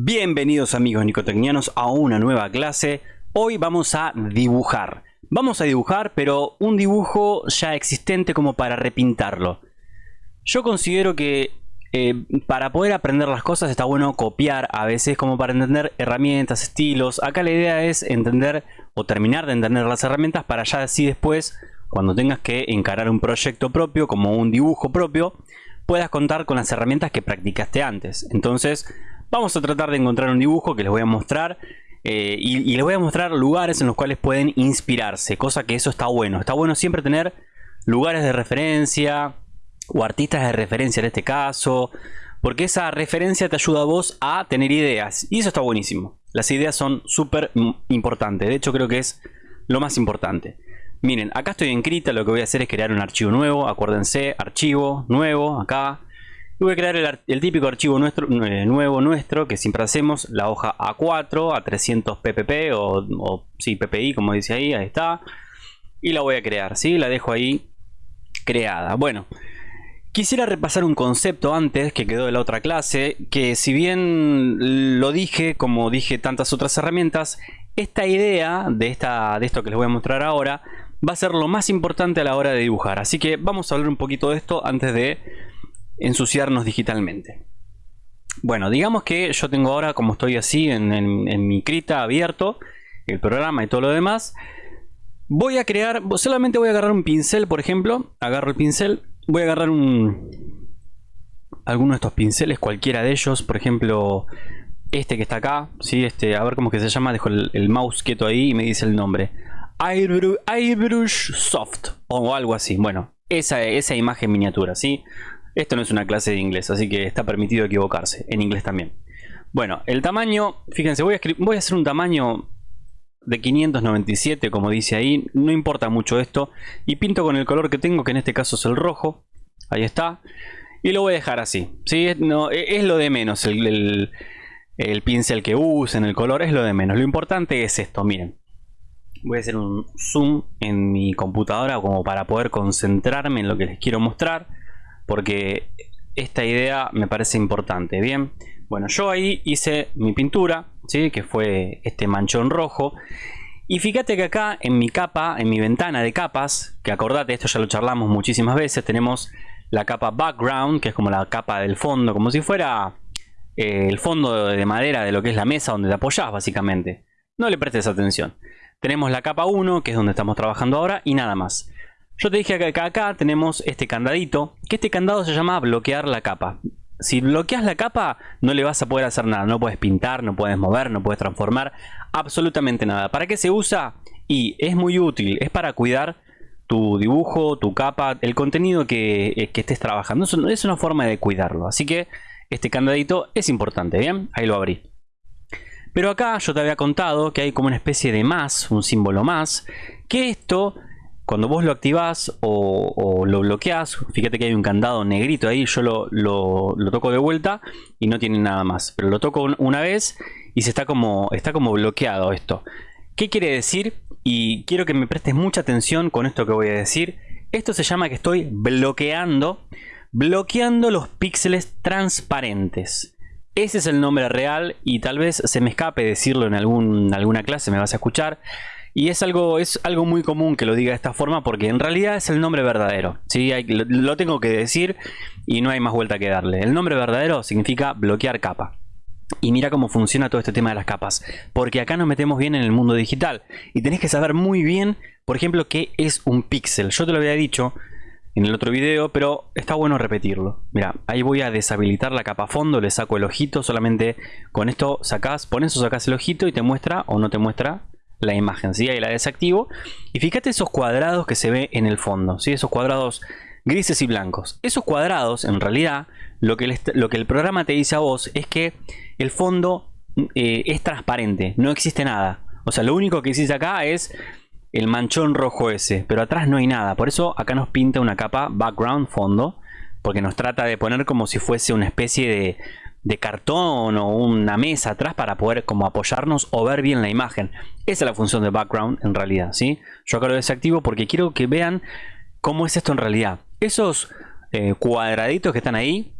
Bienvenidos amigos nicotecnianos a una nueva clase. Hoy vamos a dibujar. Vamos a dibujar, pero un dibujo ya existente como para repintarlo. Yo considero que eh, para poder aprender las cosas está bueno copiar a veces como para entender herramientas, estilos. Acá la idea es entender o terminar de entender las herramientas para ya así después, cuando tengas que encarar un proyecto propio como un dibujo propio, puedas contar con las herramientas que practicaste antes. Entonces Vamos a tratar de encontrar un dibujo que les voy a mostrar eh, y, les voy a mostrar lugares en los cuales pueden inspirarse, cosa que eso está bueno. Está bueno siempre tener lugares de referencia o artistas de referencia en este caso, porque esa referencia te ayuda a vos a tener ideas y eso está buenísimo. Las ideas son súper importantes, de hecho creo que es lo más importante. Miren, acá estoy en Krita, lo que voy a hacer es crear un archivo nuevo, acuérdense, archivo nuevo, acá, voy a crear el, típico archivo nuestro, eh, nuevo nuestro que siempre hacemos, la hoja A4 a 300 ppp o, o sí, ppi como dice ahí, ahí está. Y la voy a crear, ¿sí? La dejo ahí creada. Bueno, quisiera repasar un concepto antes que quedó de la otra clase, que si bien lo dije, como dije tantas otras herramientas, esta idea de, esta, de esto que les voy a mostrar ahora va a ser lo más importante a la hora de dibujar. Así que vamos a hablar un poquito de esto antes de ensuciarnos digitalmente. Bueno, digamos que yo tengo ahora, como estoy así en, mi Krita abierto, el programa y todo lo demás, voy a crear, solamente voy a agarrar un pincel, por ejemplo, agarro el pincel, voy a agarrar un, alguno de estos pinceles, cualquiera de ellos, por ejemplo, este que está acá, ¿sí? este, a ver cómo que se llama, dejo el, mouse quieto ahí y me dice el nombre. Airbrush, Soft o algo así, bueno, esa, esa imagen miniatura, ¿sí? Esto no es una clase de inglés, así que está permitido equivocarse, en inglés también. Bueno, el tamaño, fíjense, voy a, voy a hacer un tamaño de 597, como dice ahí, no importa mucho esto, y pinto con el color que tengo, que en este caso es el rojo, ahí está, y lo voy a dejar así, ¿sí? no, e, es lo de menos, el, el pincel que usen, el color, es lo de menos, lo importante es esto, miren. Voy a hacer un zoom en mi computadora como para poder concentrarme en lo que les quiero mostrar porque esta idea me parece importante. Bien, bueno, yo ahí hice mi pintura, ¿sí? que fue este manchón rojo. Y fíjate que acá en mi capa, en mi ventana de capas, que acordate, esto ya lo charlamos muchísimas veces, tenemos la capa background, que es como la capa del fondo, como si fuera eh, el fondo de madera de lo que es la mesa donde te apoyas básicamente. No le prestes atención. Tenemos la capa 1, que es donde estamos trabajando ahora, y nada más. Yo te dije que acá, tenemos este candadito, que este candado se llama bloquear la capa. Si bloqueas la capa, no le vas a poder hacer nada. No puedes pintar, no puedes mover, no puedes transformar. Absolutamente nada. ¿Para qué se usa? Y es muy útil. Es para cuidar tu dibujo, tu capa, el contenido que, eh, estés trabajando. Es una forma de cuidarlo. Así que este candadito es importante. Bien, ahí lo abrí. Pero acá yo te había contado que hay como una especie de más, un símbolo más. Que esto cuando vos lo activás o, lo bloqueás, fíjate que hay un candado negrito ahí, yo lo, toco de vuelta y no tiene nada más. Pero lo toco una vez y se está como, está como bloqueado esto. ¿Qué quiere decir? Y quiero que me prestes mucha atención con esto que voy a decir. Esto se llama que estoy bloqueando, bloqueando los píxeles transparentes. Ese es el nombre real y tal vez se me escape decirlo en algún, alguna clase, me vas a escuchar. Y es algo, es algo muy común que lo diga de esta forma porque en realidad es el nombre verdadero. ¿sí? lo, tengo que decir y no hay más vuelta que darle. El nombre verdadero significa bloquear capa. Y mira cómo funciona todo este tema de las capas. Porque acá nos metemos bien en el mundo digital. Y tenés que saber muy bien, por ejemplo, qué es un píxel. Yo te lo había dicho en el otro video, pero está bueno repetirlo. Mira, ahí voy a deshabilitar la capa fondo, le saco el ojito, solamente con esto sacás, pones o sacás el ojito y te muestra o no te muestra la imagen, ¿sí? Ahí la desactivo. Y fíjate esos cuadrados que se ve en el fondo, ¿sí? Esos cuadrados grises y blancos. Esos cuadrados, en realidad, lo que, el, lo que el programa te dice a vos es que el fondo eh, es transparente, no existe nada. O sea, lo único que existe acá es el manchón rojo ese, pero atrás no hay nada. Por eso acá nos pinta una capa background fondo, porque nos trata de poner como si fuese una especie de, de cartón o una mesa atrás para poder como apoyarnos o ver bien la imagen. Esa es la función de background en realidad, ¿sí? Yo acá lo desactivo porque quiero que vean cómo es esto en realidad. Esos eh, cuadraditos que están ahí,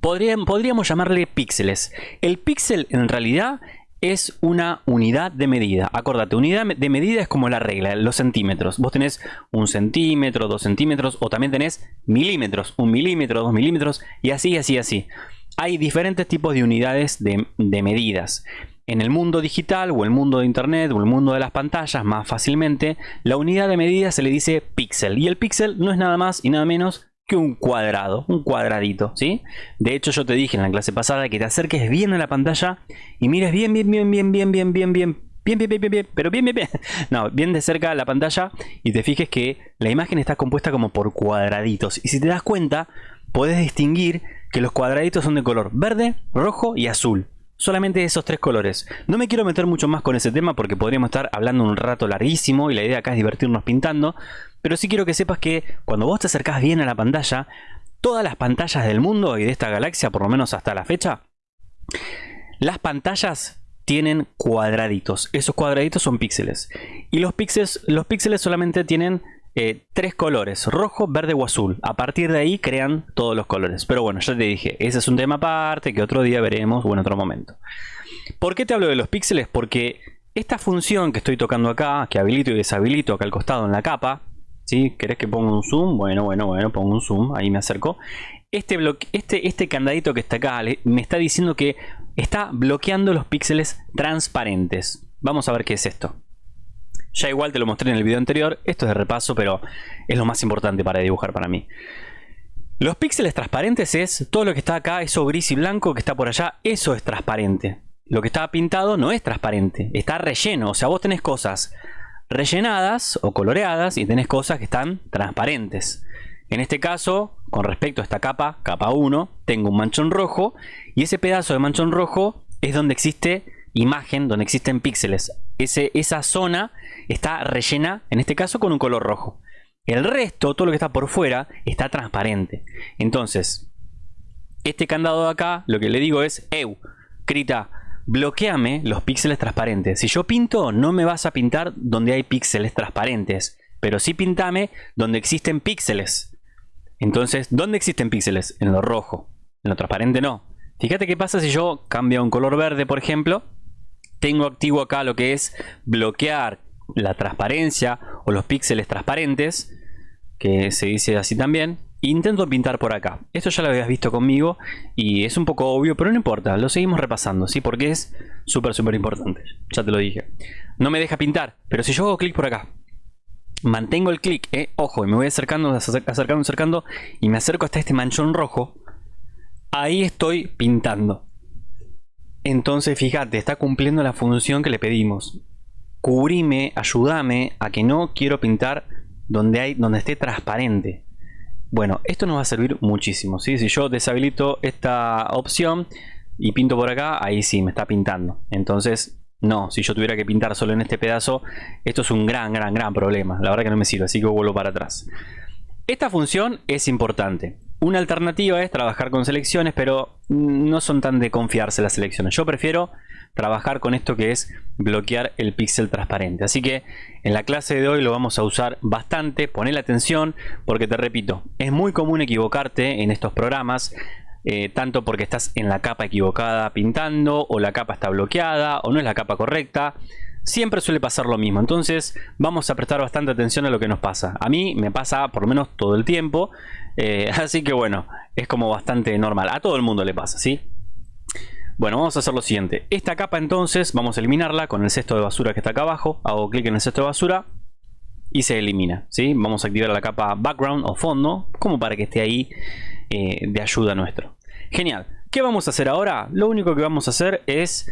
podríamos llamarle píxeles. El píxel en realidad es una unidad de medida. Acordate, unidad de medida es como la regla, los centímetros. Vos tenés un centímetro, dos centímetros o también tenés milímetros, un milímetro, dos milímetros y así, así, así. Hay diferentes tipos de unidades de, medidas. En el mundo digital o el mundo de internet o el mundo de las pantallas más fácilmente, la unidad de medida se le dice píxel y el píxel no es nada más y nada menos que un cuadrado, un cuadradito, ¿sí? De hecho yo te dije en la clase pasada que te acerques bien a la pantalla y mires bien, bien, bien, bien, bien, bien, bien, bien, bien, bien, bien, bien, bien, pero bien, bien, bien, no, bien de cerca la pantalla y te fijes que la imagen está compuesta como por cuadraditos y si te das cuenta podés distinguir que los cuadraditos son de color verde, rojo y azul. Solamente esos tres colores. No me quiero meter mucho más con ese tema porque podríamos estar hablando un rato larguísimo y la idea acá es divertirnos pintando. Pero sí quiero que sepas que cuando vos te acercás bien a la pantalla, todas las pantallas del mundo y de esta galaxia, por lo menos hasta la fecha, las pantallas tienen cuadraditos. Esos cuadraditos son píxeles. Y los píxeles, los píxeles solamente tienen eh, tres colores, rojo, verde o azul. A partir de ahí crean todos los colores. Pero bueno, ya te dije, ese es un tema aparte que otro día veremos o en otro momento. ¿Por qué te hablo de los píxeles? Porque esta función que estoy tocando acá, que habilito y deshabilito acá al costado en la capa, ¿sí? ¿Querés que ponga un zoom? Bueno, bueno, bueno, pongo un zoom, ahí me acerco. Este, este, este candadito que está acá me está diciendo que está bloqueando los píxeles transparentes. Vamos a ver qué es esto. Ya igual te lo mostré en el video anterior, esto es de repaso, pero es lo más importante para dibujar para mí. Los píxeles transparentes es todo lo que está acá, eso gris y blanco que está por allá, eso es transparente. Lo que está pintado no es transparente, está relleno, o sea, vos tenés cosas rellenadas o coloreadas y tenés cosas que están transparentes. En este caso, con respecto a esta capa, capa 1, tengo un manchón rojo y ese pedazo de manchón rojo es donde existe imagen, donde existen píxeles. Ese, esa zona está rellena, en este caso, con un color rojo. El resto, todo lo que está por fuera, está transparente. Entonces, este candado de acá, lo que le digo es, EU, Krita, bloqueame los píxeles transparentes. Si yo pinto, no me vas a pintar donde hay píxeles transparentes, pero sí pintame donde existen píxeles. Entonces, ¿dónde existen píxeles? En lo rojo. En lo transparente no. Fíjate qué pasa si yo cambio a un color verde, por ejemplo. Tengo activo acá lo que es bloquear la transparencia o los píxeles transparentes, que se dice así también. Intento pintar por acá. Esto ya lo habías visto conmigo y es un poco obvio, pero no importa, lo seguimos repasando, ¿sí? Porque es súper, súper importante. Ya te lo dije. No me deja pintar, pero si yo hago clic por acá, mantengo el clic, ¿eh? ojo, y me voy acercando, acercando, acercando, y me acerco hasta este manchón rojo, ahí estoy pintando. Entonces, fíjate, está cumpliendo la función que le pedimos cubrime, ayúdame a que no quiero pintar donde, hay, donde esté transparente. Bueno, esto nos va a servir muchísimo. Si yo deshabilito esta opción y pinto por acá, ahí sí me está pintando. Entonces, no, si yo tuviera que pintar solo en este pedazo, esto es un gran, gran, gran problema. La verdad que no me sirve, así que vuelvo para atrás. Esta función es importante. Una alternativa es trabajar con selecciones, pero no son tan de confiarse las selecciones. Yo prefiero trabajar con esto que es bloquear el píxel transparente. Así que en la clase de hoy lo vamos a usar bastante. Ponle atención porque te repito, es muy común equivocarte en estos programas. Eh, tanto porque estás en la capa equivocada pintando o la capa está bloqueada o no es la capa correcta siempre suele pasar lo mismo. Entonces vamos a prestar bastante atención a lo que nos pasa. A mí me pasa por lo menos todo el tiempo. Eh, así que bueno, es como bastante normal. A todo el mundo le pasa, ¿sí? Bueno, vamos a hacer lo siguiente. Esta capa entonces vamos a eliminarla con el cesto de basura que está acá abajo. Hago clic en el cesto de basura y se elimina. ¿sí? Vamos a activar la capa background o fondo como para que esté ahí eh, de ayuda nuestro. Genial. ¿Qué vamos a hacer ahora? Lo único que vamos a hacer es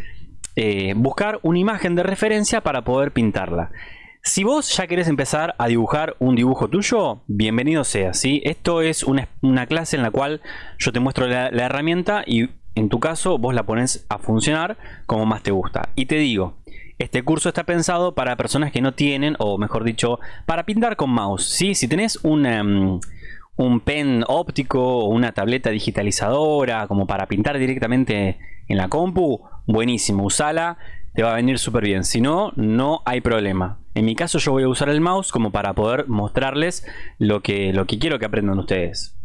eh, buscar una imagen de referencia para poder pintarla. Si vos ya querés empezar a dibujar un dibujo tuyo, bienvenido sea. ¿sí? Esto es una, clase en la cual yo te muestro la, herramienta y en tu caso, vos la pones a funcionar como más te gusta. Y te digo, este curso está pensado para personas que no tienen, o mejor dicho, para pintar con mouse. ¿sí? Si tenés un, em, un pen óptico o una tableta digitalizadora como para pintar directamente en la compu, buenísimo, usala, te va a venir súper bien. Si no, no hay problema. En mi caso yo voy a usar el mouse como para poder mostrarles lo que, lo que quiero que aprendan ustedes.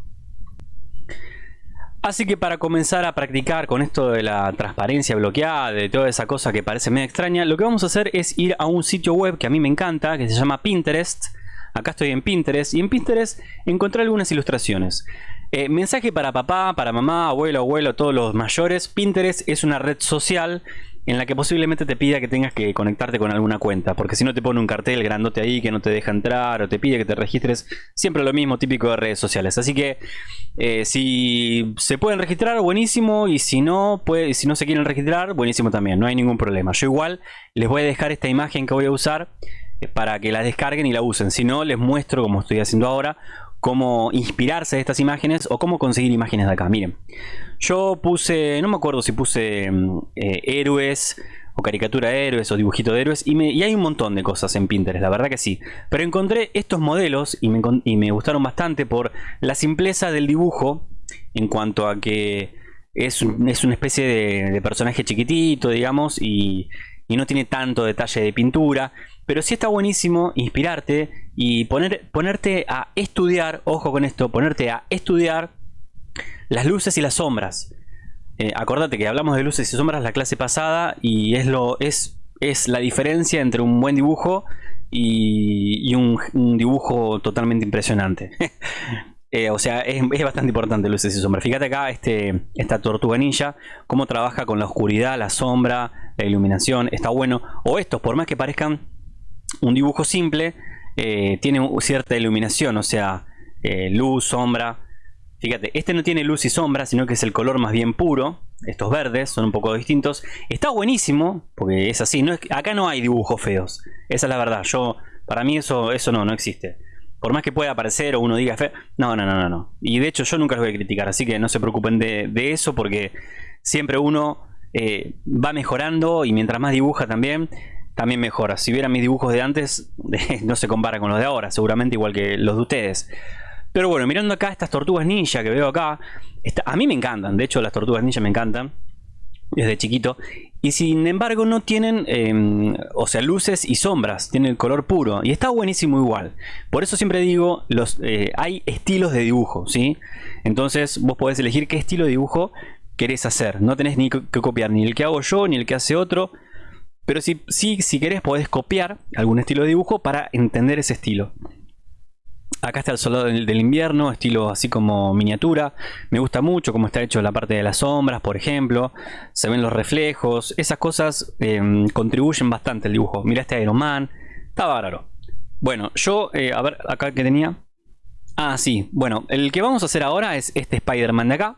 Así que para comenzar a practicar con esto de la transparencia bloqueada, de toda esa cosa que parece medio extraña, lo que vamos a hacer es ir a un sitio web que a mí me encanta, que se llama Pinterest. Acá estoy en Pinterest y en Pinterest encontré algunas ilustraciones. Eh, mensaje para papá, para mamá, abuelo, abuelo, todos los mayores. Pinterest es una red social en la que posiblemente te pida que tengas que conectarte con alguna cuenta, porque si no te pone un cartel grandote ahí que no te deja entrar o te pide que te registres, siempre lo mismo típico de redes sociales. Así que eh, si se pueden registrar, buenísimo, y si no, si no se quieren registrar, buenísimo también, no hay ningún problema. Yo igual les voy a dejar esta imagen que voy a usar eh, para que la descarguen y la usen. Si no, les muestro, como estoy haciendo ahora, cómo inspirarse de estas imágenes o cómo conseguir imágenes de acá. Miren, yo puse, no me acuerdo si puse mm, eh, héroes o caricatura de héroes o dibujito de héroes y, hay un montón de cosas en Pinterest, la verdad que sí. Pero encontré estos modelos y me, gustaron bastante por la simpleza del dibujo en cuanto a que es, es una especie de, de, personaje chiquitito, digamos, y, y no tiene tanto detalle de pintura. Pero sí está buenísimo inspirarte y poner, ponerte a estudiar, ojo con esto, ponerte a estudiar las luces y las sombras. Eh, acordate que hablamos de luces y sombras la clase pasada y es, lo, es, es la diferencia entre un buen dibujo y, un, dibujo totalmente impresionante. Eh, o sea, es, es, bastante importante luces y sombras. Fíjate acá este, esta tortuga ninja, cómo trabaja con la oscuridad, la sombra, la iluminación. Está bueno. O estos, por más que parezcan un dibujo simple, eh, tiene cierta iluminación, o sea, eh, luz, sombra. Fíjate, este no tiene luz y sombra, sino que es el color más bien puro. Estos verdes son un poco distintos. Está buenísimo, porque es así. No es, acá no hay dibujos feos. Esa es la verdad. Yo, para mí eso, eso no, no existe. Por más que pueda aparecer o uno diga feo. No, no, no, no, no. Y de hecho yo nunca los voy a criticar. Así que no se preocupen de, eso porque siempre uno eh, va mejorando y mientras más dibuja también, también mejora. Si vieran mis dibujos de antes, no se compara con los de ahora, seguramente igual que los de ustedes. Pero bueno, mirando acá estas tortugas ninja que veo acá, a mí me encantan, de hecho las tortugas ninja me encantan desde chiquito. Y sin embargo no tienen, em, o sea, luces y sombras, tienen el color puro. Y está buenísimo igual. Por eso siempre digo, los, eh, hay estilos de dibujo, ¿sí? Entonces vos podés elegir qué estilo de dibujo querés hacer. No tenés ni que copiar ni el que hago yo, ni el que hace otro. Pero si, si, si querés podés copiar algún estilo de dibujo para entender ese estilo. Acá está el soldado del, invierno, estilo así como miniatura. Me gusta mucho cómo está hecho la parte de las sombras, por ejemplo. Se ven los reflejos. Esas cosas em, contribuyen bastante al dibujo. Mira este Iron Man. Está bárbaro. Bueno, yo, eh, a ver, acá que tenía. Ah, sí. Bueno, el que vamos a hacer ahora es este Spider-Man de acá.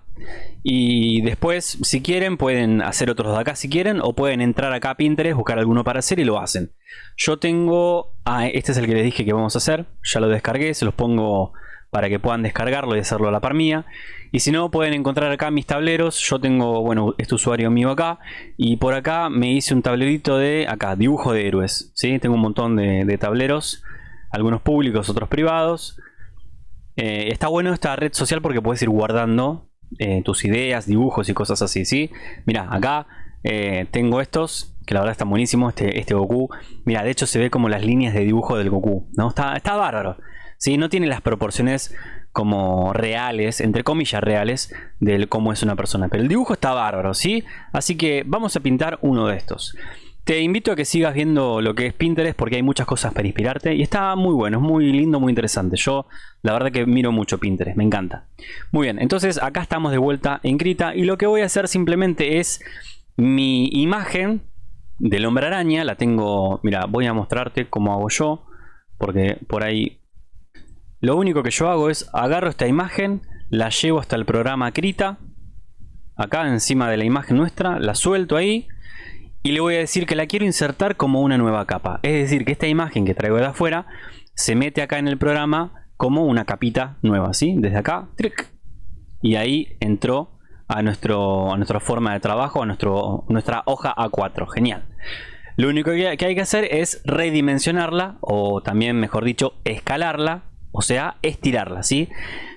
Y después, si quieren, pueden hacer otros de acá si quieren. O pueden entrar acá a Pinterest, buscar alguno para hacer y lo hacen. Yo tengo... Ah, este es el que les dije que vamos a hacer. Ya lo descargué, se los pongo para que puedan descargarlo y hacerlo a la par mía. Y si no, pueden encontrar acá mis tableros. Yo tengo, bueno, este usuario mío acá. Y por acá me hice un tablerito de, acá, dibujo de héroes. ¿sí? Tengo un montón de, de tableros. Algunos públicos, otros privados. Eh, está bueno esta red social porque puedes ir guardando eh, tus ideas, dibujos y cosas así, ¿sí? Mira, acá eh, tengo estos, que la verdad están buenísimos, este, este Goku. Mira, de hecho se ve como las líneas de dibujo del Goku, ¿no? Está, está bárbaro. ¿sí? No tiene las proporciones como reales, entre comillas reales, de cómo es una persona. Pero el dibujo está bárbaro, ¿sí? Así que vamos a pintar uno de estos. Te invito a que sigas viendo lo que es Pinterest porque hay muchas cosas para inspirarte y está muy bueno, es muy lindo, muy interesante. Yo la verdad que miro mucho Pinterest, me encanta. Muy bien, entonces acá estamos de vuelta en Krita y lo que voy a hacer simplemente es mi imagen del hombre araña, la tengo, mira, voy a mostrarte cómo hago yo porque por ahí lo único que yo hago es agarro esta imagen, la llevo hasta el programa Krita, acá encima de la imagen nuestra, la suelto ahí y le voy a decir que la quiero insertar como una nueva capa. Es decir, que esta imagen que traigo de afuera se mete acá en el programa como una capita nueva, ¿sí? Desde acá, y ahí entró a, nuestro, a nuestra forma de trabajo, a nuestro, nuestra hoja A4. Genial. Lo único que hay que hacer es redimensionarla, o también, mejor dicho, escalarla, o sea, estirarla, ¿sí?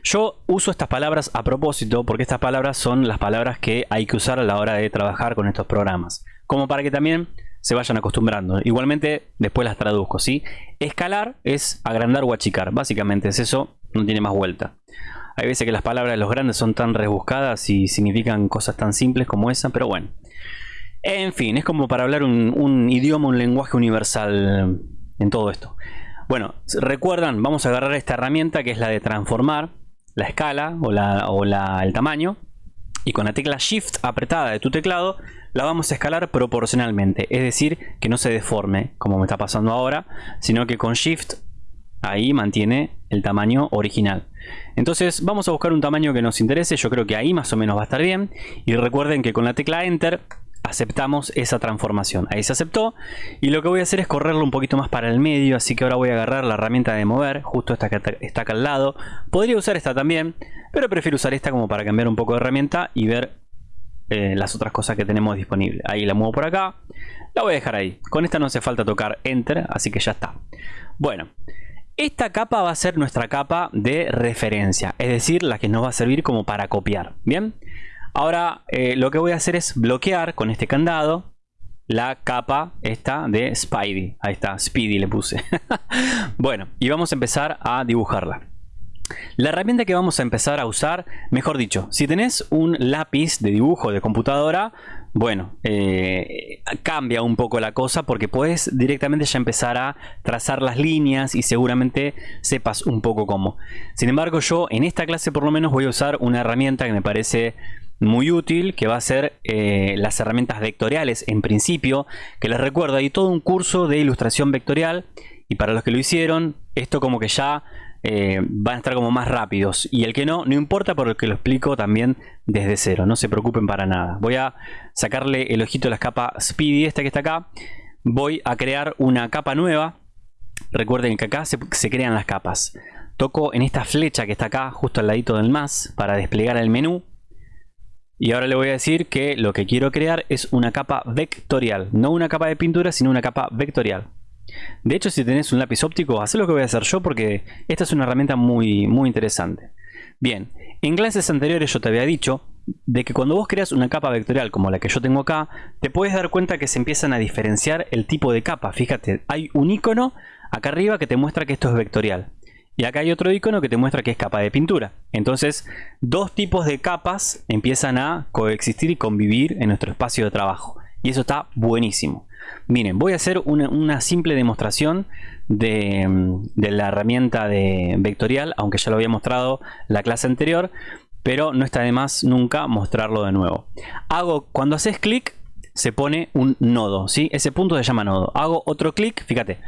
Yo uso estas palabras a propósito porque estas palabras son las palabras que hay que usar a la hora de trabajar con estos programas como para que también se vayan acostumbrando. Igualmente después las traduzco, ¿sí? Escalar es agrandar o achicar, básicamente es eso, no tiene más vuelta. Hay veces que las palabras de los grandes son tan rebuscadas y significan cosas tan simples como esa, pero bueno. En fin, es como para hablar un, idioma, un lenguaje universal en todo esto. Bueno, recuerdan, vamos a agarrar esta herramienta que es la de transformar la escala o, la, o el tamaño y con la tecla Shift apretada de tu teclado la vamos a escalar proporcionalmente, es decir, que no se deforme como me está pasando ahora, sino que con Shift ahí mantiene el tamaño original. Entonces vamos a buscar un tamaño que nos interese, yo creo que ahí más o menos va a estar bien y recuerden que con la tecla Enter aceptamos esa transformación. Ahí se aceptó y lo que voy a hacer es correrlo un poquito más para el medio, así que ahora voy a agarrar la herramienta de mover, justo esta que está acá al lado. Podría usar esta también, pero prefiero usar esta como para cambiar un poco de herramienta y ver eh, las otras cosas que tenemos disponibles. Ahí la muevo por acá, la voy a dejar ahí. Con esta no hace falta tocar Enter, así que ya está. Bueno, esta capa va a ser nuestra capa de referencia, es decir, la que nos va a servir como para copiar. Bien, ahora eh, lo que voy a hacer es bloquear con este candado la capa esta de Spidey. Ahí está, Speedy le puse. bueno, y vamos a empezar a dibujarla. La herramienta que vamos a empezar a usar, mejor dicho, si tenés un lápiz de dibujo de computadora, bueno, eh, cambia un poco la cosa porque puedes directamente ya empezar a trazar las líneas y seguramente sepas un poco cómo. Sin embargo, yo en esta clase por lo menos voy a usar una herramienta que me parece muy útil que va a ser eh, las herramientas vectoriales en principio que les recuerdo hay todo un curso de ilustración vectorial y para los que lo hicieron esto como que ya eh, van a estar como más rápidos. Y el que no, no importa porque lo explico también desde cero. No se preocupen para nada. Voy a sacarle el ojito a la capa Speedy, esta que está acá. Voy a crear una capa nueva. Recuerden que acá se, se crean las capas. Toco en esta flecha que está acá, justo al ladito del más, para desplegar el menú. Y ahora le voy a decir que lo que quiero crear es una capa vectorial. No una capa de pintura, sino una capa vectorial. De hecho, si tenés un lápiz óptico, haz lo que voy a hacer yo porque esta es una herramienta muy, muy interesante. Bien, en clases anteriores yo te había dicho de que cuando vos creas una capa vectorial como la que yo tengo acá, te puedes dar cuenta que se empiezan a diferenciar el tipo de capa. Fíjate, hay un icono acá arriba que te muestra que esto es vectorial. Y acá hay otro icono que te muestra que es capa de pintura. Entonces, dos tipos de capas empiezan a coexistir y convivir en nuestro espacio de trabajo. Y eso está buenísimo. Miren, voy a hacer una, simple demostración de, la herramienta de vectorial, aunque ya lo había mostrado la clase anterior, pero no está de más nunca mostrarlo de nuevo. Hago, cuando haces clic, se pone un nodo, ¿sí? Ese punto se llama nodo. Hago otro clic, fíjate,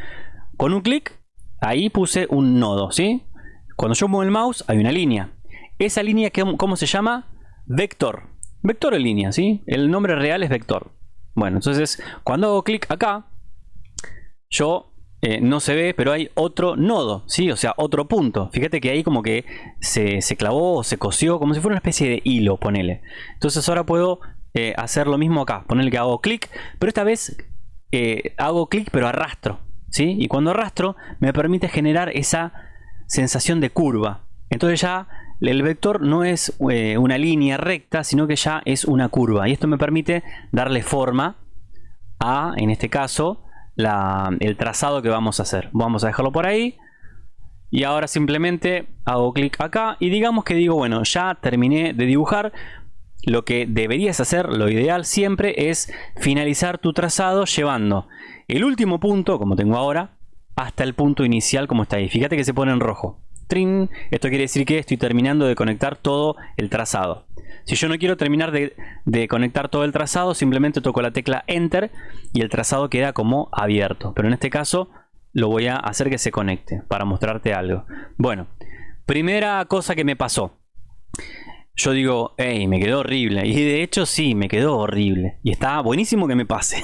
con un clic, ahí puse un nodo, ¿sí? Cuando yo muevo el mouse, hay una línea. Esa línea, ¿cómo se llama? Vector. Vector en línea, ¿sí? El nombre real es vector. Bueno, entonces cuando hago clic acá, yo eh, no se ve, pero hay otro nodo, ¿sí? O sea, otro punto. Fíjate que ahí como que se, clavó o se cosió, como si fuera una especie de hilo, ponele. Entonces ahora puedo eh, hacer lo mismo acá. Ponerle que hago clic, pero esta vez eh, hago clic pero arrastro, ¿sí? Y cuando arrastro me permite generar esa sensación de curva. Entonces ya el vector no es eh, una línea recta, sino que ya es una curva. Y esto me permite darle forma a, en este caso, el trazado que vamos a hacer. Vamos a dejarlo por ahí. Y ahora simplemente hago clic acá y digamos que digo, bueno, ya terminé de dibujar. Lo que deberías hacer, lo ideal siempre es finalizar tu trazado llevando el último punto, como tengo ahora, hasta el punto inicial como está ahí. Fíjate que se pone en rojo. Esto quiere decir que estoy terminando de conectar todo el trazado. Si yo no quiero terminar de, conectar todo el trazado, simplemente toco la tecla Enter y el trazado queda como abierto. Pero en este caso lo voy a hacer que se conecte para mostrarte algo. Bueno, primera cosa que me pasó. Yo digo, hey, me quedó horrible. Y de hecho sí, me quedó horrible. Y está buenísimo que me pase.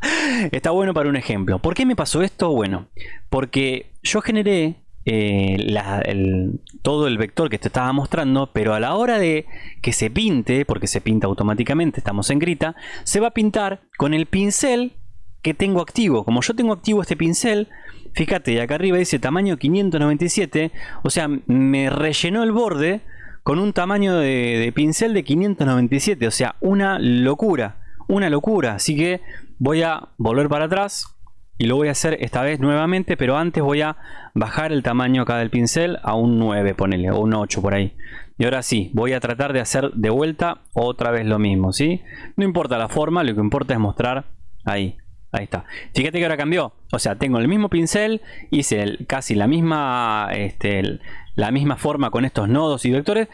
está bueno para un ejemplo. ¿Por qué me pasó esto? Bueno, porque yo generé eh, todo el vector que te estaba mostrando, pero a la hora de que se pinte, porque se pinta automáticamente, estamos en grita, se va a pintar con el pincel que tengo activo. Como yo tengo activo este pincel, fíjate, acá arriba dice tamaño 597, o sea, me rellenó el borde con un tamaño de, de pincel de 597, o sea, una locura, una locura. Así que voy a volver para atrás, y lo voy a hacer esta vez nuevamente pero antes voy a bajar el tamaño acá del pincel a un 9 ponele o un 8 por ahí Y ahora sí, voy a tratar de hacer de vuelta otra vez lo mismo, ¿sí? No importa la forma, lo que importa es mostrar ahí. Ahí está. Fíjate que ahora cambió. O sea, tengo el mismo pincel, hice casi la misma, este, la misma forma con estos nodos y vectores,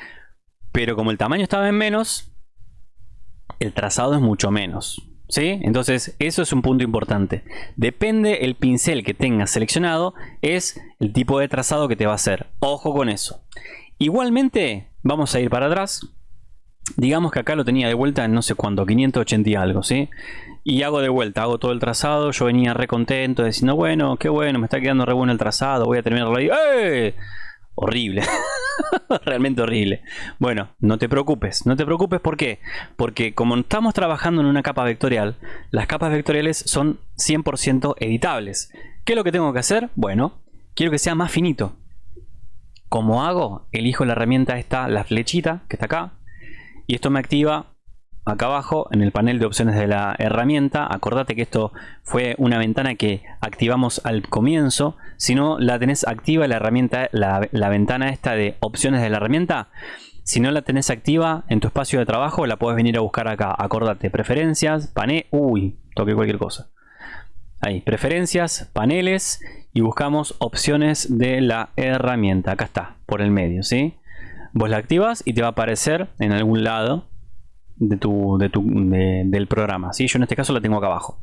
pero como el tamaño estaba en menos, el trazado es mucho menos. ¿Sí? Entonces, eso es un punto importante. Depende el pincel que tengas seleccionado, es el tipo de trazado que te va a hacer. Ojo con eso. Igualmente, vamos a ir para atrás. Digamos que acá lo tenía de vuelta en no sé cuánto, 580 y algo, ¿sí? Y hago de vuelta, hago todo el trazado. Yo venía re contento diciendo, bueno, qué bueno, me está quedando re bueno el trazado, voy a terminarlo ahí. ¡Eh! Horrible. Realmente horrible. Bueno, no te preocupes. No te preocupes, ¿por qué? Porque como estamos trabajando en una capa vectorial, las capas vectoriales son 100% editables. ¿Qué es lo que tengo que hacer? Bueno, quiero que sea más finito. ¿Cómo hago? Elijo la herramienta esta, la flechita, que está acá. Y esto me activa acá abajo en el panel de opciones de la herramienta. Acordate que esto fue una ventana que activamos al comienzo. Si no la tenés activa la herramienta, la, ventana esta de opciones de la herramienta, si no la tenés activa en tu espacio de trabajo, la puedes venir a buscar acá. Acordate, preferencias, panel, uy, toqué cualquier cosa. Ahí, preferencias, paneles y buscamos opciones de la herramienta. Acá está, por el medio, ¿sí? Vos la activas y te va a aparecer en algún lado de tu, de tu, del programa. ¿sí? Yo en este caso la tengo acá abajo.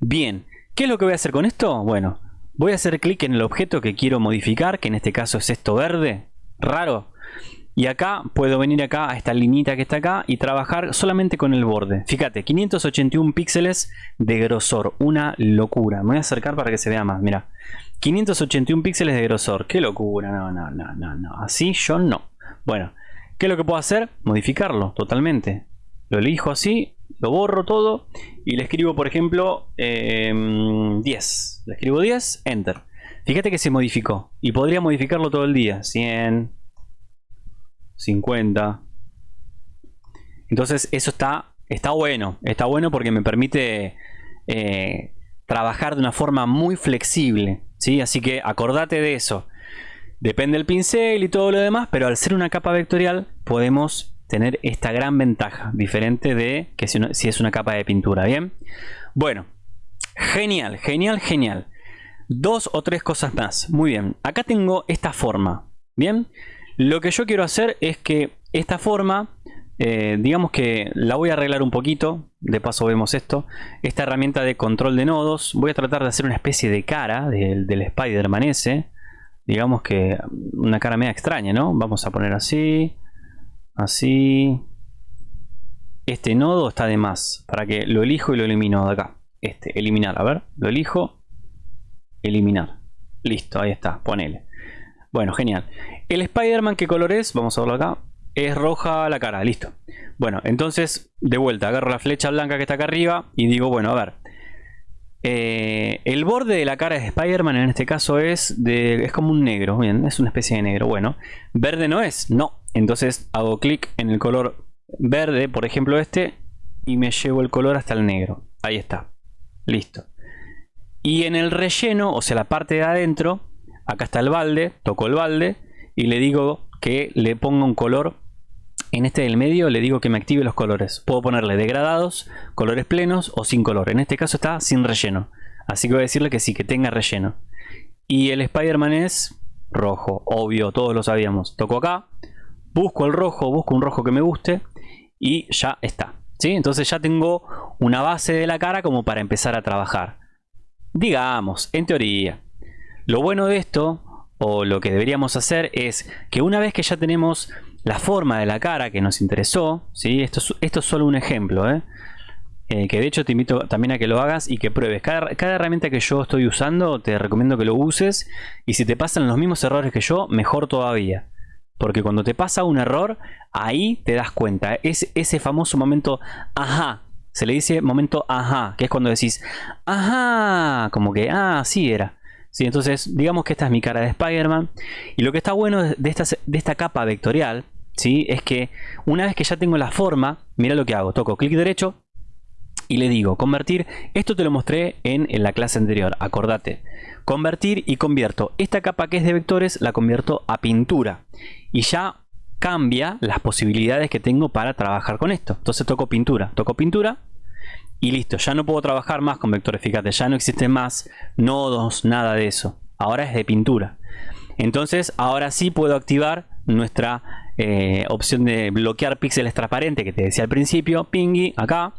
Bien, ¿qué es lo que voy a hacer con esto? Bueno, voy a hacer clic en el objeto que quiero modificar, que en este caso es esto verde, raro. Y acá puedo venir acá a esta linita que está acá y trabajar solamente con el borde. Fíjate, 581 píxeles de grosor, una locura. Me voy a acercar para que se vea más, mira. 581 píxeles de grosor, qué locura, no, no, no, no, no. Así yo no. Bueno, ¿qué es lo que puedo hacer? Modificarlo totalmente lo elijo así, lo borro todo y le escribo, por ejemplo, 10. Em, le escribo 10, Enter. Fíjate que se modificó y podría modificarlo todo el día. 100, 50. Entonces eso está, está bueno. Está bueno porque me permite eh, trabajar de una forma muy flexible. ¿sí? Así que acordate de eso. Depende del pincel y todo lo demás, pero al ser una capa vectorial podemos tener esta gran ventaja, diferente de que si, es una capa de pintura, ¿bien? Bueno, genial, genial, genial. Dos o tres cosas más. Muy bien, acá tengo esta forma, ¿bien? Lo que yo quiero hacer es que esta forma, eh, digamos que la voy a arreglar un poquito, de paso vemos esto, esta herramienta de control de nodos, voy a tratar de hacer una especie de cara del, del Spider-Man digamos que una cara media extraña, ¿no? Vamos a poner así, Así. Este nodo está de más. Para que lo elijo y lo elimino de acá. Este, eliminar. A ver, lo elijo. Eliminar. Listo, ahí está. Ponele. Bueno, genial. El Spider-Man, ¿qué color es? Vamos a verlo acá. Es roja la cara, listo. Bueno, entonces, de vuelta, agarro la flecha blanca que está acá arriba y digo, bueno, a ver. Eh, el borde de la cara de Spider-Man en este caso es de es como un negro, bien, es una especie de negro. Bueno, verde no es, no, entonces hago clic en el color verde, por ejemplo este, y me llevo el color hasta el negro. Ahí está. Listo. Y en el relleno, o sea, la parte de adentro, acá está el balde, toco el balde y le digo que le ponga un color. En este del medio le digo que me active los colores. Puedo ponerle degradados, colores plenos o sin color. En este caso está sin relleno. Así que voy a decirle que sí, que tenga relleno. Y el Spider-Man es rojo, obvio, todos lo sabíamos. Toco acá, busco el rojo, busco un rojo que me guste y ya está. ¿sí? Entonces ya tengo una base de la cara como para empezar a trabajar. Digamos, en teoría. Lo bueno de esto, o lo que deberíamos hacer, es que una vez que ya tenemos la forma de la cara que nos interesó, ¿sí? esto, es, esto es solo un ejemplo, ¿eh? Eh, que de hecho te invito también a que lo hagas y que pruebes. Cada, cada, herramienta que yo estoy usando te recomiendo que lo uses y si te pasan los mismos errores que yo, mejor todavía. Porque cuando te pasa un error, ahí te das cuenta. Es ese famoso momento, ajá. Se le dice momento ajá, que es cuando decís, ajá, como que, ah, sí era. Sí, entonces, digamos que esta es mi cara de Spider-Man. Y lo que está bueno de esta, de esta capa vectorial, ¿sí? Es que una vez que ya tengo la forma, mira lo que hago. Toco clic derecho y le digo, convertir. Esto te lo mostré en, en la clase anterior, acordate. Convertir y convierto. Esta capa que es de vectores la convierto a pintura. Y ya cambia las posibilidades que tengo para trabajar con esto. Entonces toco pintura, toco pintura y listo. Ya no puedo trabajar más con vectores, fíjate, ya no existen más nodos, nada de eso. Ahora es de pintura. Entonces ahora sí puedo activar nuestra eh, opción de bloquear píxeles transparentes que te decía al principio, pingy, acá.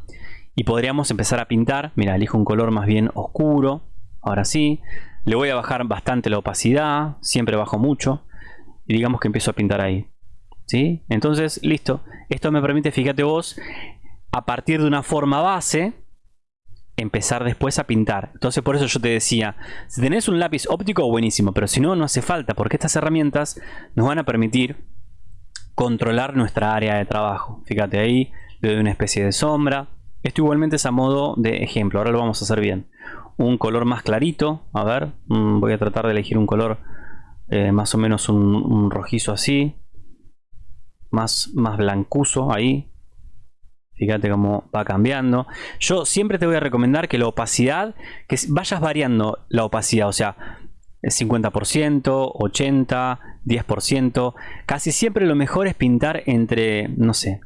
Y podríamos empezar a pintar, mira, elijo un color más bien oscuro, ahora sí. Le voy a bajar bastante la opacidad, siempre bajo mucho. Y digamos que empiezo a pintar ahí. ¿Sí? Entonces, listo. Esto me permite, fíjate vos, a partir de una forma base, empezar después a pintar. Entonces por eso yo te decía, si tenés un lápiz óptico, buenísimo, pero si no, no hace falta, porque estas herramientas nos van a permitir controlar nuestra área de trabajo. Fíjate ahí, le doy una especie de sombra. Esto igualmente es a modo de ejemplo, ahora lo vamos a hacer bien. Un color más clarito, a ver, mm, voy a tratar de elegir un color eh, más o menos un, rojizo así. Más, más blancuzo ahí, Fíjate cómo va cambiando. Yo siempre te voy a recomendar que la opacidad, que vayas variando la opacidad, o sea, 50%, 80%, 10%. Casi siempre lo mejor es pintar entre, no sé,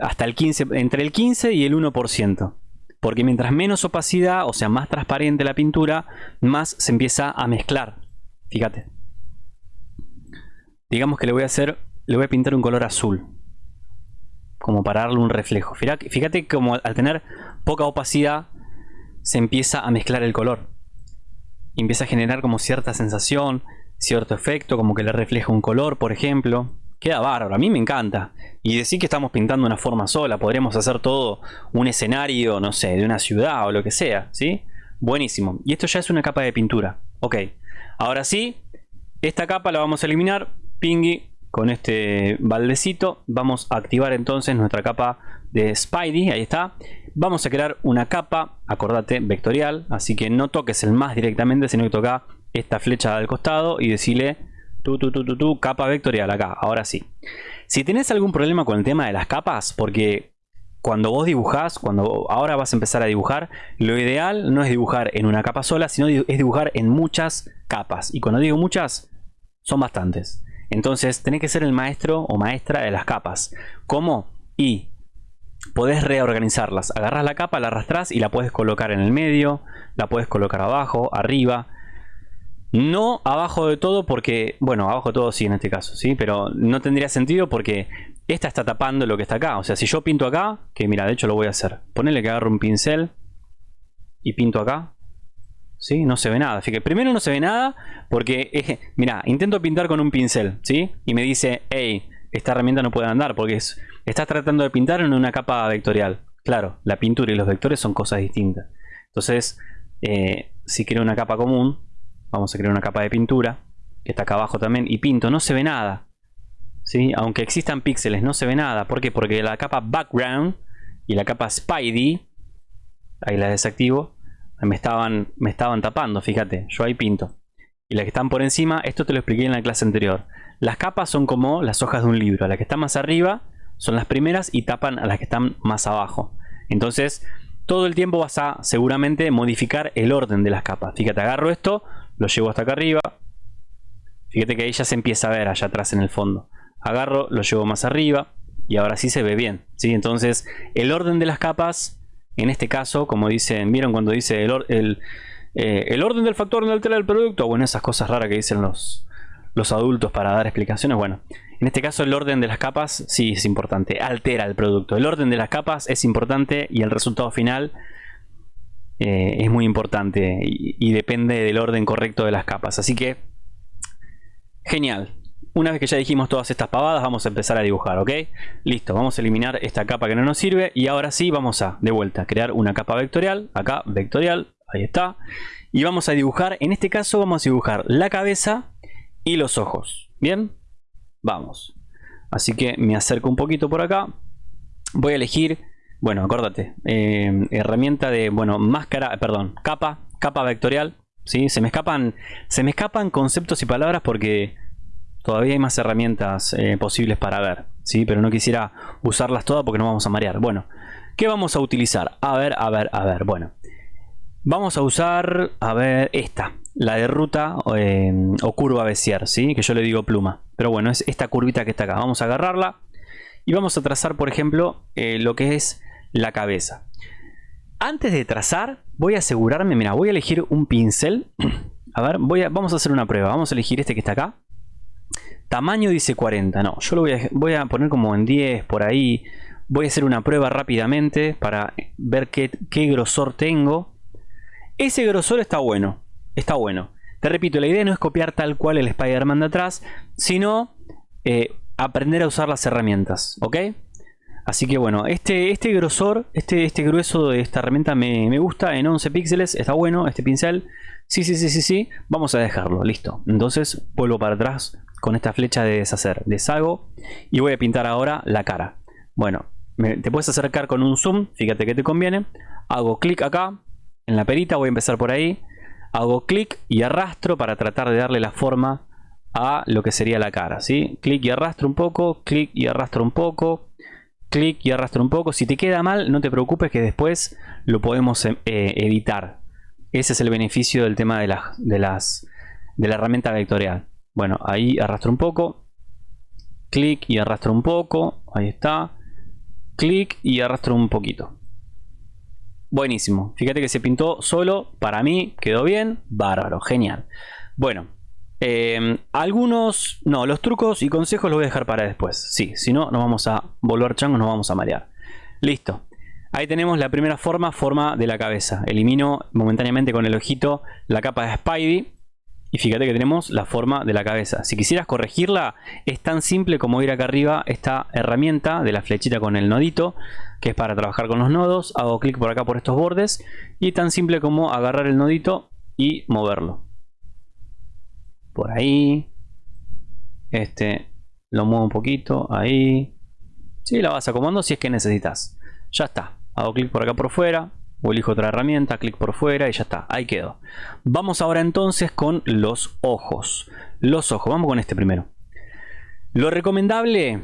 hasta el 15, entre el 15 y el 1%. Porque mientras menos opacidad, o sea, más transparente la pintura, más se empieza a mezclar. Fíjate. Digamos que le voy a hacer, le voy a pintar un color azul como para darle un reflejo. Fíjate, como al tener poca opacidad se empieza a mezclar el color. Empieza a generar como cierta sensación, cierto efecto, como que le refleja un color, por ejemplo. Queda bárbaro, a mí me encanta. Y decir que estamos pintando una forma sola, podríamos hacer todo un escenario, no sé, de una ciudad o lo que sea, ¿sí? Buenísimo. Y esto ya es una capa de pintura. Ok, ahora sí, esta capa la vamos a eliminar. Pingui, con este baldecito vamos a activar entonces nuestra capa de Spidey, ahí está. Vamos a crear una capa, acordate, vectorial, así que no toques el más directamente, sino que toca esta flecha al costado y decirle tu, tu, tu, tu, tu, capa vectorial acá, ahora sí. Si tenés algún problema con el tema de las capas, porque cuando vos dibujás, cuando ahora vas a empezar a dibujar, lo ideal no es dibujar en una capa sola, sino es dibujar en muchas capas. Y cuando digo muchas, son bastantes. Entonces tenés que ser el maestro o maestra de las capas. ¿Cómo? Y podés reorganizarlas. Agarras la capa, la arrastras y la puedes colocar en el medio, la puedes colocar abajo, arriba. No abajo de todo porque, bueno, abajo de todo sí en este caso, ¿sí? Pero no tendría sentido porque esta está tapando lo que está acá. O sea, si yo pinto acá, que mira, de hecho lo voy a hacer. Ponele que agarro un pincel y pinto acá. ¿sí? No se ve nada. Fíjate, primero no se ve nada porque, mira, intento pintar con un pincel, ¿sí? Y me dice, hey, esta herramienta no puede andar porque es, estás tratando de pintar en una capa vectorial. Claro, la pintura y los vectores son cosas distintas. Entonces, eh, si quiero una capa común, vamos a crear una capa de pintura, que está acá abajo también, y pinto, no se ve nada. ¿sí? Aunque existan píxeles, no se ve nada. ¿Por qué? Porque la capa background y la capa Spidey, ahí la desactivo, me estaban, me estaban tapando, fíjate, yo ahí pinto. Y las que están por encima, esto te lo expliqué en la clase anterior. Las capas son como las hojas de un libro. Las que están más arriba son las primeras y tapan a las que están más abajo. Entonces, todo el tiempo vas a seguramente modificar el orden de las capas. Fíjate, agarro esto, lo llevo hasta acá arriba. Fíjate que ahí ya se empieza a ver allá atrás en el fondo. Agarro, lo llevo más arriba y ahora sí se ve bien. ¿sí? Entonces, el orden de las capas en este caso, como dicen, ¿vieron cuando dice el, eh, el, orden del factor no altera el producto? Bueno, esas cosas raras que dicen los, los adultos para dar explicaciones. Bueno, en este caso el orden de las capas sí es importante, altera el producto. El orden de las capas es importante y el resultado final eh, es muy importante y, depende del orden correcto de las capas. Así que, genial. Una vez que ya dijimos todas estas pavadas, vamos a empezar a dibujar, ¿ok? Listo, vamos a eliminar esta capa que no nos sirve y ahora sí vamos a, de vuelta, crear una capa vectorial, acá, vectorial, ahí está. Y vamos a dibujar, en este caso vamos a dibujar la cabeza y los ojos, ¿bien? Vamos. Así que me acerco un poquito por acá. Voy a elegir, bueno, acuérdate, eh, herramienta de, bueno, máscara, perdón, capa, capa vectorial, ¿sí? Se me escapan, se me escapan conceptos y palabras porque Todavía hay más herramientas eh, posibles para ver, ¿sí? pero no quisiera usarlas todas porque no vamos a marear. Bueno, ¿qué vamos a utilizar? A ver, a ver, a ver. Bueno, vamos a usar, a ver, esta. la de ruta eh, o curva Bézier, ¿sí? que yo le digo pluma. Pero bueno, es esta curvita que está acá. Vamos a agarrarla y vamos a trazar, por ejemplo, eh, lo que es la cabeza. Antes de trazar, voy a asegurarme, mira, voy a elegir un pincel. A ver, voy a, vamos a hacer una prueba. Vamos a elegir este que está acá. Tamaño dice 40. No, yo lo voy a, poner como en 10, por ahí. Voy a hacer una prueba rápidamente para ver qué, qué grosor tengo. Ese grosor está bueno. Está bueno. Te repito, la idea no es copiar tal cual el Spider-Man de atrás, sino eh, aprender a usar las herramientas. ¿Ok? Así que bueno, este, este grosor, este, este grueso de esta herramienta me, me, gusta en 11 píxeles, está bueno este pincel. Sí, sí, sí, sí, sí, vamos a dejarlo, listo. Entonces vuelvo para atrás con esta flecha de deshacer, deshago y voy a pintar ahora la cara. Bueno, te puedes acercar con un zoom, fíjate que te conviene. Hago clic acá, en la perita, voy a empezar por ahí. Hago clic y arrastro para tratar de darle la forma a lo que sería la cara, ¿sí? Clic y arrastro un poco, clic y arrastro un poco clic y arrastro un poco. Si te queda mal, no te preocupes que después lo podemos eh, editar. Ese es el beneficio del tema de, de, las, de la herramienta vectorial. Bueno, ahí arrastro un poco. Clic y arrastro un poco. Ahí está. Clic y arrastro un poquito. Buenísimo. Fíjate que se pintó solo. Para mí quedó bien. Bárbaro. Genial. Bueno, Em, algunos, no, los trucos y consejos los voy a dejar para después. Sí, si no, nos vamos a volver changos, nos vamos a marear. Listo. Ahí tenemos la primera forma, forma de la cabeza. Elimino momentáneamente con el ojito la capa de Spidey. Y fíjate que tenemos la forma de la cabeza. Si quisieras corregirla, es tan simple como ir acá arriba esta herramienta de la flechita con el nodito, que es para trabajar con los nodos. Hago clic por acá por estos bordes. Y tan simple como agarrar el nodito y moverlo por ahí. Este lo muevo un poquito, ahí. Sí, la vas acomodando si es que necesitas. Ya está. Hago clic por acá por fuera. O elijo otra herramienta, clic por fuera y ya está. Ahí quedó. Vamos ahora entonces con los ojos. Los ojos. Vamos con este primero. Lo recomendable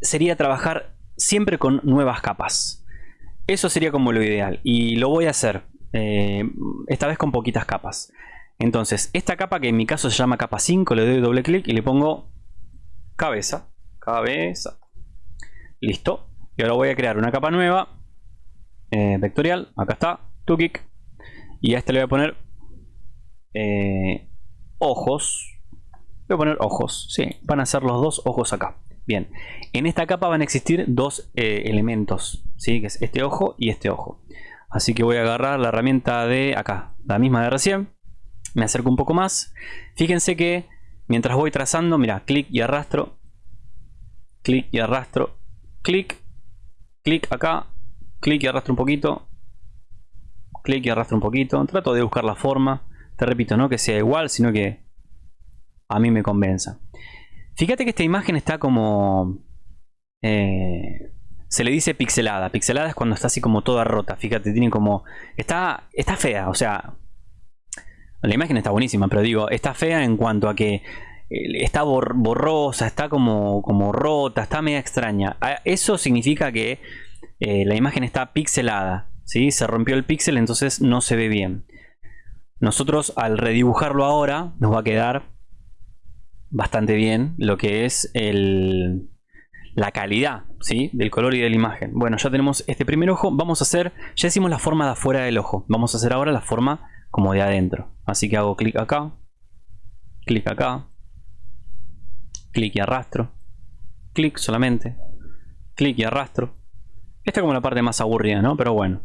sería trabajar siempre con nuevas capas. Eso sería como lo ideal. Y lo voy a hacer. Eh, esta vez con poquitas capas. Entonces, esta capa que en mi caso se llama capa 5, le doy doble clic y le pongo cabeza. Cabeza. Listo. Y ahora voy a crear una capa nueva. Eh, vectorial. Acá está. Tu clic. Y a este le voy a poner eh, ojos. Voy a poner ojos. Sí, van a ser los dos ojos acá. Bien. En esta capa van a existir dos eh, elementos. ¿sí? Que es este ojo y este ojo. Así que voy a agarrar la herramienta de acá. La misma de recién me acerco un poco más. Fíjense que mientras voy trazando, mira, clic y arrastro, clic y arrastro, clic, clic acá, clic y arrastro un poquito, clic y arrastro un poquito. Trato de buscar la forma, te repito, no que sea igual, sino que a mí me convenza. Fíjate que esta imagen está como... Eh, se le dice pixelada. Pixelada es cuando está así como toda rota. Fíjate, tiene como... Está, está fea, o sea, la imagen está buenísima, pero digo, está fea en cuanto a que eh, está borrosa, está como, como rota, está media extraña. Ah, eso significa que eh, la imagen está pixelada. ¿sí? Se rompió el píxel, entonces no se ve bien. Nosotros al redibujarlo ahora nos va a quedar bastante bien lo que es el, la calidad ¿sí? del color y de la imagen. Bueno, ya tenemos este primer ojo. Vamos a hacer, ya hicimos la forma de afuera del ojo. Vamos a hacer ahora la forma como de adentro. Así que hago clic acá, clic acá, clic y arrastro, clic solamente, clic y arrastro. Esta es como la parte más aburrida, ¿no? Pero bueno,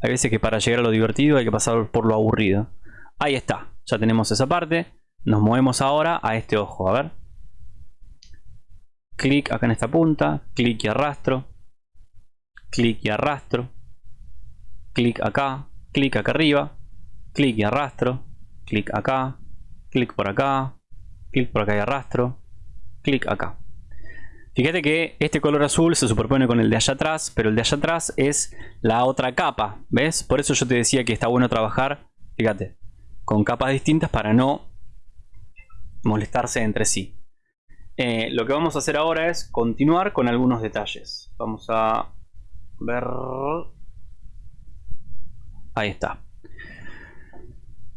hay veces que para llegar a lo divertido hay que pasar por lo aburrido. Ahí está, ya tenemos esa parte. Nos movemos ahora a este ojo, a ver. Clic acá en esta punta, clic y arrastro, clic y arrastro, clic acá, clic acá arriba, clic y arrastro, clic acá, clic por acá, clic por acá y arrastro, clic acá. Fíjate que este color azul se superpone con el de allá atrás, pero el de allá atrás es la otra capa, ¿ves? Por eso yo te decía que está bueno trabajar, fíjate, con capas distintas para no molestarse entre sí. Eh, lo que vamos a hacer ahora es continuar con algunos detalles. Vamos a ver... Ahí está.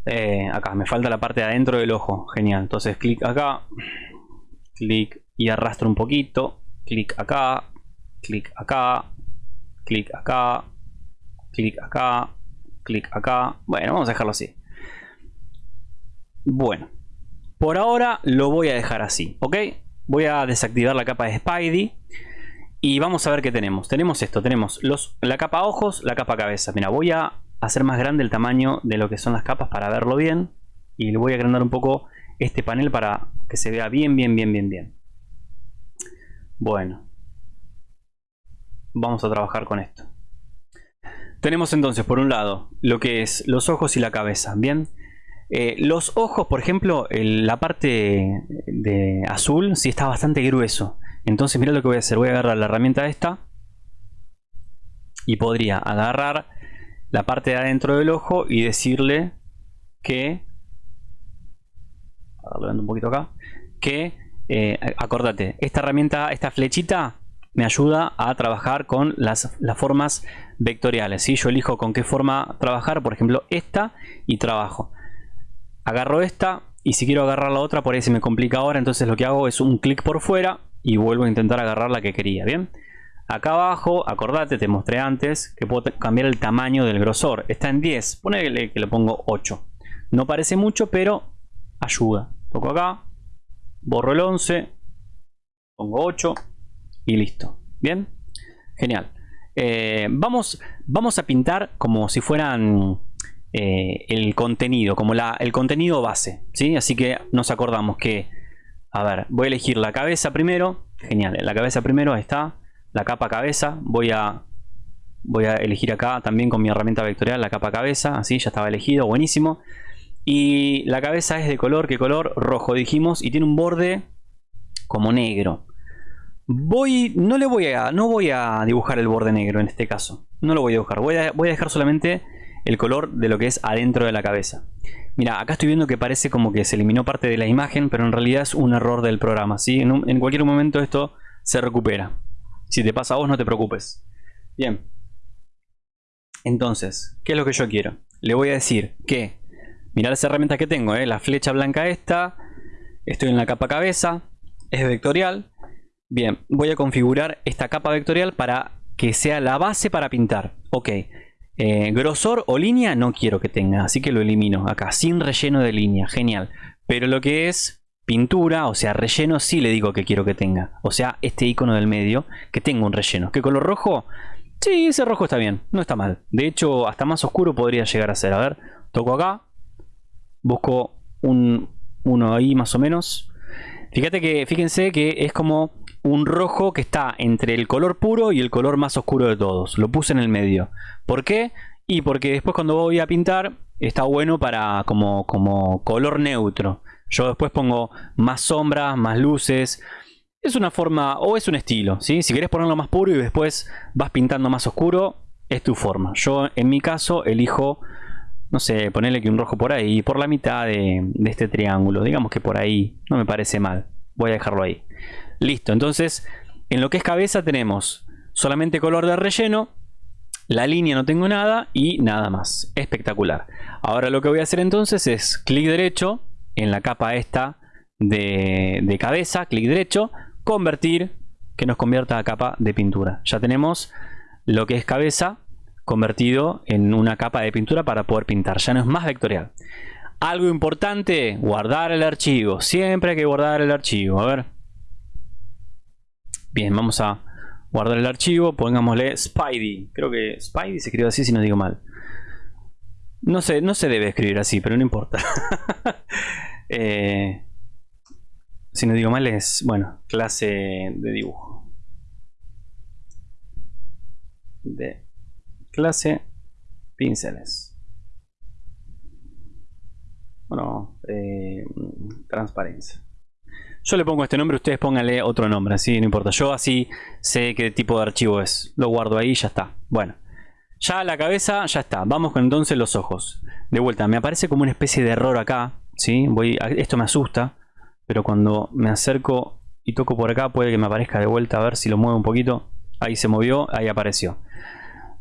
Eh, acá, me falta la parte de adentro del ojo. Genial. Entonces clic acá. Clic y arrastro un poquito. Clic acá. Clic acá. Clic acá. Clic acá. Clic acá. Bueno, vamos a dejarlo así. Bueno. Por ahora lo voy a dejar así. ¿Ok? Voy a desactivar la capa de Spidey. Y vamos a ver qué tenemos. Tenemos esto. Tenemos los, la capa ojos, la capa cabeza. Mira, voy a hacer más grande el tamaño de lo que son las capas para verlo bien. Y le voy a agrandar un poco este panel para que se vea bien, bien, bien, bien, bien. Bueno. Vamos a trabajar con esto. Tenemos entonces, por un lado, lo que es los ojos y la cabeza. Bien. Eh, los ojos, por ejemplo, la parte de azul sí está bastante grueso. Entonces mira lo que voy a hacer. Voy a agarrar la herramienta esta. Y podría agarrar la parte de adentro del ojo y decirle que un poquito acá que eh, acordate esta herramienta esta flechita me ayuda a trabajar con las, las formas vectoriales ¿sí? yo elijo con qué forma trabajar por ejemplo esta y trabajo agarro esta y si quiero agarrar la otra por ahí se me complica ahora entonces lo que hago es un clic por fuera y vuelvo a intentar agarrar la que quería bien Acá abajo, acordate, te mostré antes que puedo cambiar el tamaño del grosor. Está en 10, ponele que le pongo 8. No parece mucho, pero ayuda. Toco acá, borro el 11, pongo 8 y listo. ¿Bien? Genial. Eh, vamos, vamos a pintar como si fueran eh, el contenido, como el contenido base. ¿sí? Así que nos acordamos que, a ver, voy a elegir la cabeza primero. Genial, la cabeza primero, está la capa cabeza. Voy a, voy a elegir acá también con mi herramienta vectorial la capa cabeza. Así ya estaba elegido, buenísimo. Y la cabeza es de color, ¿qué color? Rojo dijimos. Y tiene un borde como negro. Voy, no le voy a, no voy a dibujar el borde negro en este caso. No lo voy a dibujar. Voy a, voy a dejar solamente el color de lo que es adentro de la cabeza. Mira, acá estoy viendo que parece como que se eliminó parte de la imagen, pero en realidad es un error del programa. ¿sí? en cualquier momento esto se recupera. Si te pasa a vos, no te preocupes. Bien. Entonces, ¿qué es lo que yo quiero? Le voy a decir que, mirad las herramientas que tengo, ¿eh? la flecha blanca esta, estoy en la capa cabeza, es vectorial. Bien, voy a configurar esta capa vectorial para que sea la base para pintar. Ok, eh, grosor o línea no quiero que tenga, así que lo elimino acá, sin relleno de línea, genial. Pero lo que es pintura, o sea, relleno, sí le digo que quiero que tenga. O sea, este icono del medio, que tenga un relleno. ¿Qué color rojo? Sí, ese rojo está bien, no está mal. De hecho, hasta más oscuro podría llegar a ser. A ver, toco acá. Busco un, uno ahí más o menos. Fíjate que, fíjense que es como un rojo que está entre el color puro y el color más oscuro de todos. Lo puse en el medio. ¿Por qué? Y porque después cuando voy a pintar está bueno para como, como color neutro. Yo después pongo más sombras, más luces. Es una forma o es un estilo. Si querés ponerlo más puro y después vas pintando más oscuro, es tu forma. Yo en mi caso elijo, no sé, ponerle que un rojo por ahí, por la mitad de este triángulo. Digamos que por ahí, no me parece mal. Voy a dejarlo ahí. Listo, entonces en lo que es cabeza tenemos solamente color de relleno. La línea no tengo nada y nada más. Espectacular. Ahora lo que voy a hacer entonces es clic derecho en la capa esta de, cabeza, clic derecho, convertir, que nos convierta a capa de pintura. Ya tenemos lo que es cabeza convertido en una capa de pintura para poder pintar. Ya no es más vectorial. Algo importante, guardar el archivo. Siempre hay que guardar el archivo. A ver. Bien, vamos a guardar el archivo. Pongámosle Spidey. Creo que Spidey se escribe así si no digo mal. No sé, no se debe escribir así, pero no importa. Eh, si no digo mal es, bueno, clase de dibujo. De clase pinceles. Bueno, eh, transparencia. Yo le pongo este nombre, ustedes pónganle otro nombre, así no importa. Yo así sé qué tipo de archivo es. Lo guardo ahí y ya está. Bueno. Ya la cabeza, ya está. Vamos con entonces los ojos. De vuelta, me aparece como una especie de error acá. ¿sí? Voy, esto me asusta. Pero cuando me acerco y toco por acá, puede que me aparezca de vuelta. A ver si lo muevo un poquito. Ahí se movió, ahí apareció.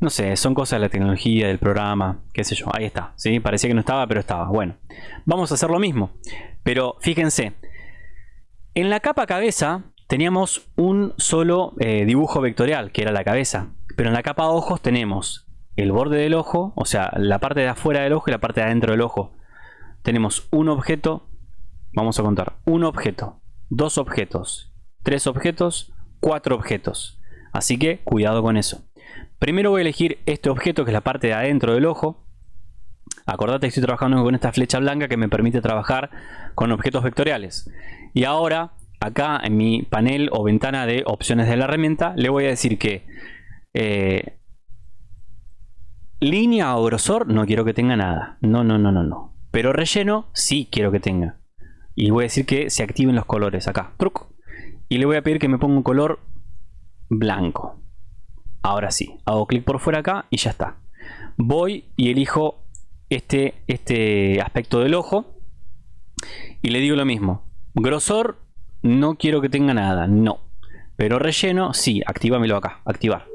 No sé, son cosas de la tecnología, del programa, qué sé yo. Ahí está, ¿sí? Parecía que no estaba, pero estaba. Bueno, vamos a hacer lo mismo. Pero fíjense, en la capa cabeza teníamos un solo eh, dibujo vectorial, que era la cabeza. Pero en la capa ojos tenemos el borde del ojo, o sea, la parte de afuera del ojo y la parte de adentro del ojo. Tenemos un objeto, vamos a contar, un objeto, dos objetos, tres objetos, cuatro objetos. Así que cuidado con eso. Primero voy a elegir este objeto que es la parte de adentro del ojo. Acordate que estoy trabajando con esta flecha blanca que me permite trabajar con objetos vectoriales. Y ahora, acá en mi panel o ventana de opciones de la herramienta, le voy a decir que eh, línea o grosor no quiero que tenga nada. No, no, no, no, no. Pero relleno sí quiero que tenga. Y voy a decir que se activen los colores acá. Truco. Y le voy a pedir que me ponga un color blanco. Ahora sí, hago clic por fuera acá y ya está. Voy y elijo este, este aspecto del ojo y le digo lo mismo. Grosor, no quiero que tenga nada, no. Pero relleno, sí, actívamelo acá, activar.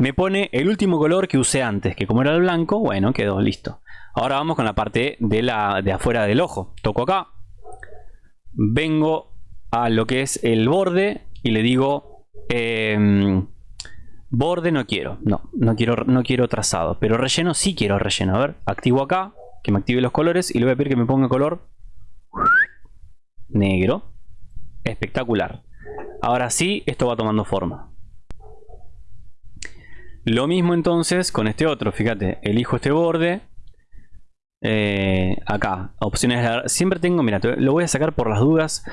Me pone el último color que usé antes, que como era el blanco, bueno, quedó listo. Ahora vamos con la parte de, la, de afuera del ojo. Toco acá, vengo a lo que es el borde y le digo em, borde no quiero. No no quiero no quiero trazado pero relleno sí quiero relleno. A ver activo acá que me active los colores y le voy a pedir que me ponga color negro. Espectacular. Ahora sí esto va tomando forma lo mismo entonces con este otro fíjate elijo este borde eh, acá opciones siempre tengo mira lo voy a sacar por las dudas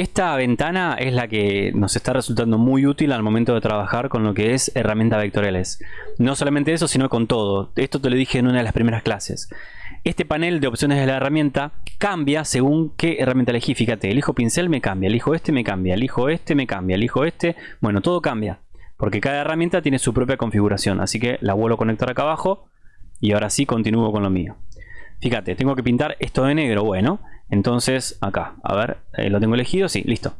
esta ventana es la que nos está resultando muy útil al momento de trabajar con lo que es herramientas vectoriales. No solamente eso, sino con todo. Esto te lo dije en una de las primeras clases. Este panel de opciones de la herramienta cambia según qué herramienta elegí. Fíjate, elijo pincel me cambia, elijo este me cambia, elijo este me cambia, elijo este. Bueno, todo cambia. Porque cada herramienta tiene su propia configuración. Así que la vuelvo a conectar acá abajo. Y ahora sí continúo con lo mío. Fíjate, tengo que pintar esto de negro. Bueno, entonces, acá, a ver, eh, lo tengo elegido, sí, listo.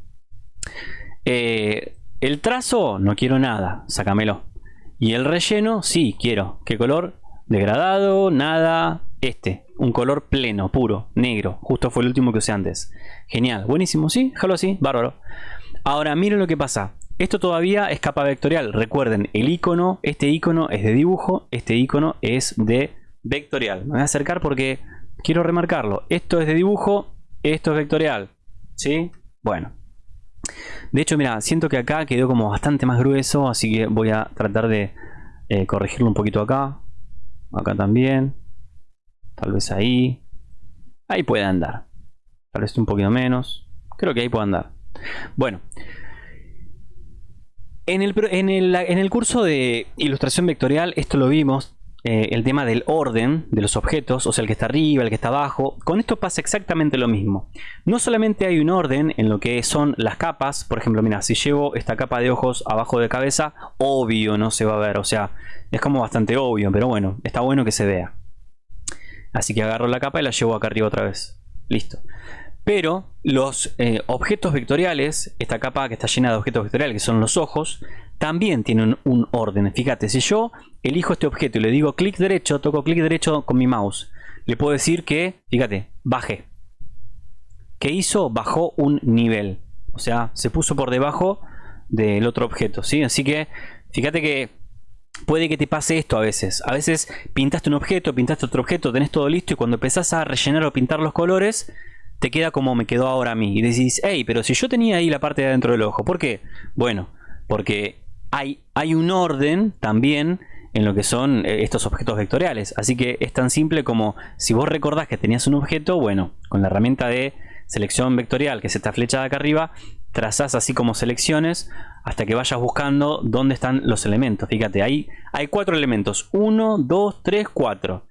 Eh, el trazo, no quiero nada, sácamelo. Y el relleno, sí, quiero. ¿Qué color? Degradado, nada, este. Un color pleno, puro, negro. Justo fue el último que usé antes. Genial, buenísimo, sí, déjalo así, bárbaro. Ahora, miren lo que pasa. Esto todavía es capa vectorial. Recuerden, el icono, este icono es de dibujo, este icono es de vectorial. Me voy a acercar porque quiero remarcarlo. Esto es de dibujo, esto es vectorial. ¿Sí? Bueno. De hecho, mira, siento que acá quedó como bastante más grueso, así que voy a tratar de eh, corregirlo un poquito acá. Acá también. Tal vez ahí. Ahí puede andar. Tal vez un poquito menos. Creo que ahí puede andar. Bueno. En el, curso de ilustración vectorial, esto lo vimos. Eh, el tema del orden de los objetos, o sea, el que está arriba, el que está abajo. Con esto pasa exactamente lo mismo. No solamente hay un orden en lo que son las capas, por ejemplo, mira, si llevo esta capa de ojos abajo de cabeza, obvio no se va a ver, o sea, es como bastante obvio, pero bueno, está bueno que se vea. Así que agarro la capa y la llevo acá arriba otra vez. Listo. Pero los eh, objetos vectoriales, esta capa que está llena de objetos vectoriales, que son los ojos, también tienen un orden. Fíjate, si yo elijo este objeto y le digo clic derecho, toco clic derecho con mi mouse, le puedo decir que, fíjate, baje. ¿Qué hizo? Bajó un nivel. O sea, se puso por debajo del otro objeto, ¿sí? Así que, fíjate que puede que te pase esto a veces. A veces pintaste un objeto, pintaste otro objeto, tenés todo listo y cuando empezás a rellenar o pintar los colores, te queda como me quedó ahora a mí. Y decís, hey, pero si yo tenía ahí la parte de adentro del ojo, ¿por qué? Bueno, porque hay, hay un orden también en lo que son eh, estos objetos vectoriales. Así que es tan simple como si vos recordás que tenías un objeto, bueno, con la herramienta de selección vectorial, que es esta flecha de acá arriba, trazás así como selecciones hasta que vayas buscando dónde están los elementos. Fíjate, ahí hay cuatro elementos. Uno, dos, tres, cuatro.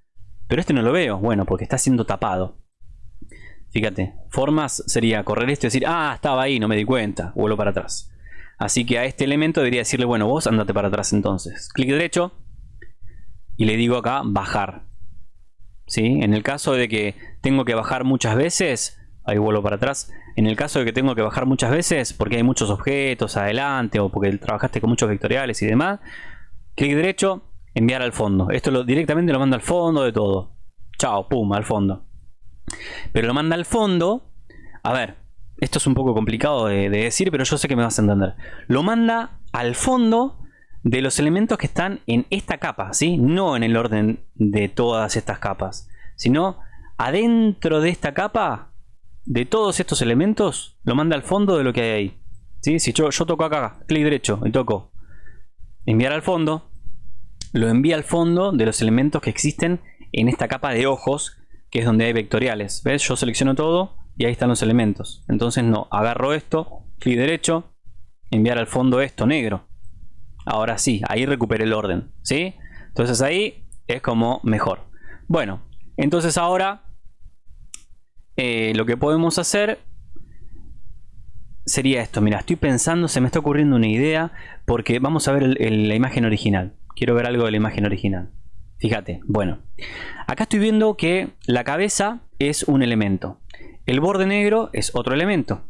Pero este no lo veo. Bueno, porque está siendo tapado. Fíjate, formas sería correr esto y decir, ah, estaba ahí, no me di cuenta. Vuelvo para atrás. Así que a este elemento debería decirle, bueno, vos andate para atrás entonces. Clic derecho y le digo acá bajar. ¿Sí? En el caso de que tengo que bajar muchas veces, ahí vuelvo para atrás. En el caso de que tengo que bajar muchas veces porque hay muchos objetos adelante o porque trabajaste con muchos vectoriales y demás, Clic derecho, enviar al fondo. Esto lo, directamente lo manda al fondo de todo. Chao, pum, al fondo. Pero lo manda al fondo. A ver, esto es un poco complicado de, decir, pero yo sé que me vas a entender. Lo manda al fondo de los elementos que están en esta capa, ¿sí? No en el orden de todas estas capas, sino adentro de esta capa, de todos estos elementos, lo manda al fondo de lo que hay ahí. ¿Sí? Si yo, yo toco acá, clic derecho y toco enviar al fondo, lo envía al fondo de los elementos que existen en esta capa de ojos, que es donde hay vectoriales. ¿Ves? Yo selecciono todo y ahí están los elementos. Entonces no, agarro esto, clic derecho, enviar al fondo esto negro. Ahora sí, ahí recuperé el orden, ¿sí? Entonces ahí es como mejor. Bueno, entonces ahora eh, lo que podemos hacer sería esto. Mira, estoy pensando, se me está ocurriendo una idea porque vamos a ver la imagen original. Quiero ver algo de la imagen original. Fíjate, bueno. Acá estoy viendo que la cabeza es un elemento. El borde negro es otro elemento.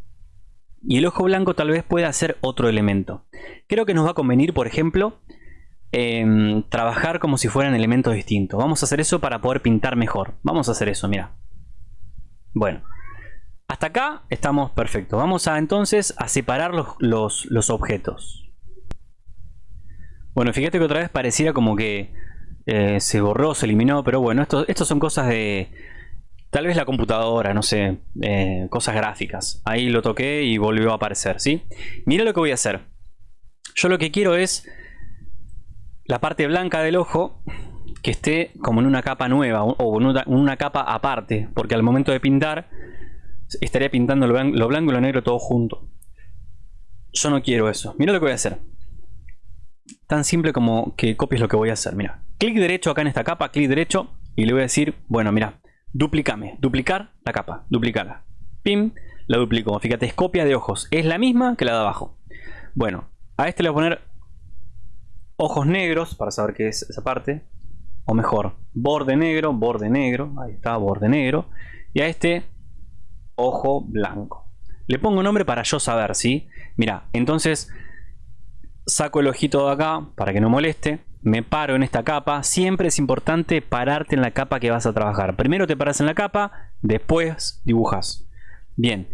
Y el ojo blanco tal vez pueda ser otro elemento. Creo que nos va a convenir, por ejemplo, em, trabajar como si fueran elementos distintos. Vamos a hacer eso para poder pintar mejor. Vamos a hacer eso, mira. Bueno, hasta acá estamos perfectos. Vamos a entonces a separar los, objetos. Bueno, fíjate que otra vez pareciera como que eh, se borró, se eliminó, pero bueno, esto, son cosas de, Tal vez la computadora, no sé, eh, cosas gráficas. Ahí lo toqué y volvió a aparecer, ¿sí? Mira lo que voy a hacer. Yo lo que quiero es la parte blanca del ojo que esté como en una capa nueva o en una, capa aparte, porque al momento de pintar estaría pintando lo, lo blanco y lo negro todo junto. Yo no quiero eso. Mira lo que voy a hacer. Tan simple como que copies lo que voy a hacer. Mira, clic derecho acá en esta capa, clic derecho y le voy a decir, bueno, mira, Duplicame. Duplicar la capa. Duplicarla. Pim. La duplico. Fíjate, es copia de ojos. Es la misma que la de abajo. Bueno, a este le voy a poner ojos negros para saber qué es esa parte. O mejor, borde negro, borde negro. Ahí está, borde negro. Y a este, ojo blanco. Le pongo nombre para yo saber, ¿sí? Mira, entonces saco el ojito de acá para que no moleste me paro en esta capa. Siempre es importante pararte en la capa que vas a trabajar. Primero te paras en la capa, después dibujas. Bien,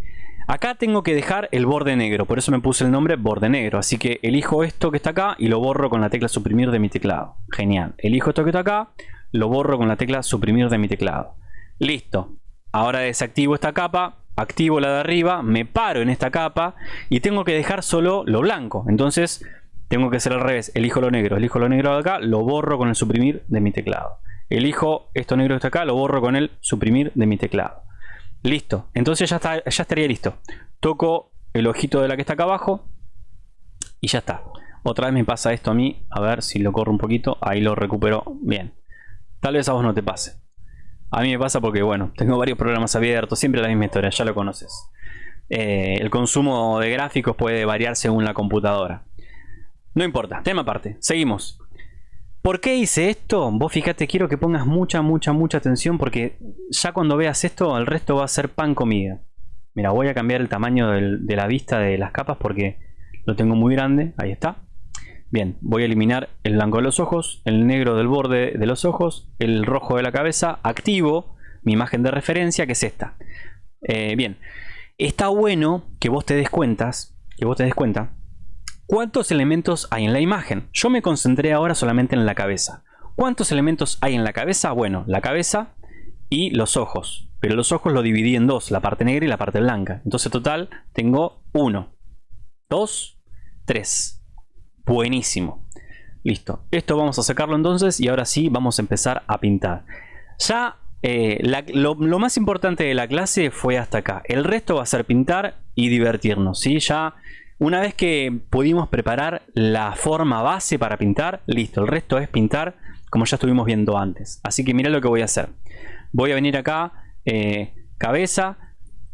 acá tengo que dejar el borde negro, por eso me puse el nombre borde negro. Así que elijo esto que está acá y lo borro con la tecla suprimir de mi teclado. Genial. Elijo esto que está acá, lo borro con la tecla suprimir de mi teclado. Listo. Ahora desactivo esta capa, activo la de arriba, me paro en esta capa y tengo que dejar solo lo blanco. Entonces tengo que hacer al revés. Elijo lo negro. Elijo lo negro de acá. Lo borro con el suprimir de mi teclado. Elijo esto negro que está acá. Lo borro con el suprimir de mi teclado. Listo. Entonces ya, está, ya estaría listo. Toco el ojito de la que está acá abajo. Y ya está. Otra vez me pasa esto a mí. A ver si lo corro un poquito. Ahí lo recupero. Bien. Tal vez a vos no te pase. A mí me pasa porque, bueno, tengo varios programas abiertos. Siempre la misma historia. Ya lo conoces. Eh, el consumo de gráficos puede variar según la computadora. No importa, tema aparte. Seguimos. ¿Por qué hice esto? Vos fíjate, quiero que pongas mucha, mucha, mucha atención porque ya cuando veas esto, el resto va a ser pan comida. Mira, voy a cambiar el tamaño de la vista de las capas porque lo tengo muy grande. Ahí está. Bien, voy a eliminar el blanco de los ojos, el negro del borde de los ojos, el rojo de la cabeza. Activo mi imagen de referencia que es esta. Eh, bien, está bueno que vos te des cuentas, que vos te des cuenta ¿Cuántos elementos hay en la imagen? Yo me concentré ahora solamente en la cabeza. ¿Cuántos elementos hay en la cabeza? Bueno, la cabeza y los ojos. Pero los ojos lo dividí en dos, la parte negra y la parte blanca. Entonces total tengo uno, dos, tres. Buenísimo. Listo. Esto vamos a sacarlo entonces y ahora sí vamos a empezar a pintar. Ya eh, lo, más importante de la clase fue hasta acá. El resto va a ser pintar y divertirnos. ¿sí? Ya una vez que pudimos preparar la forma base para pintar, listo, el resto es pintar como ya estuvimos viendo antes. Así que mira lo que voy a hacer. Voy a venir acá, eh, cabeza,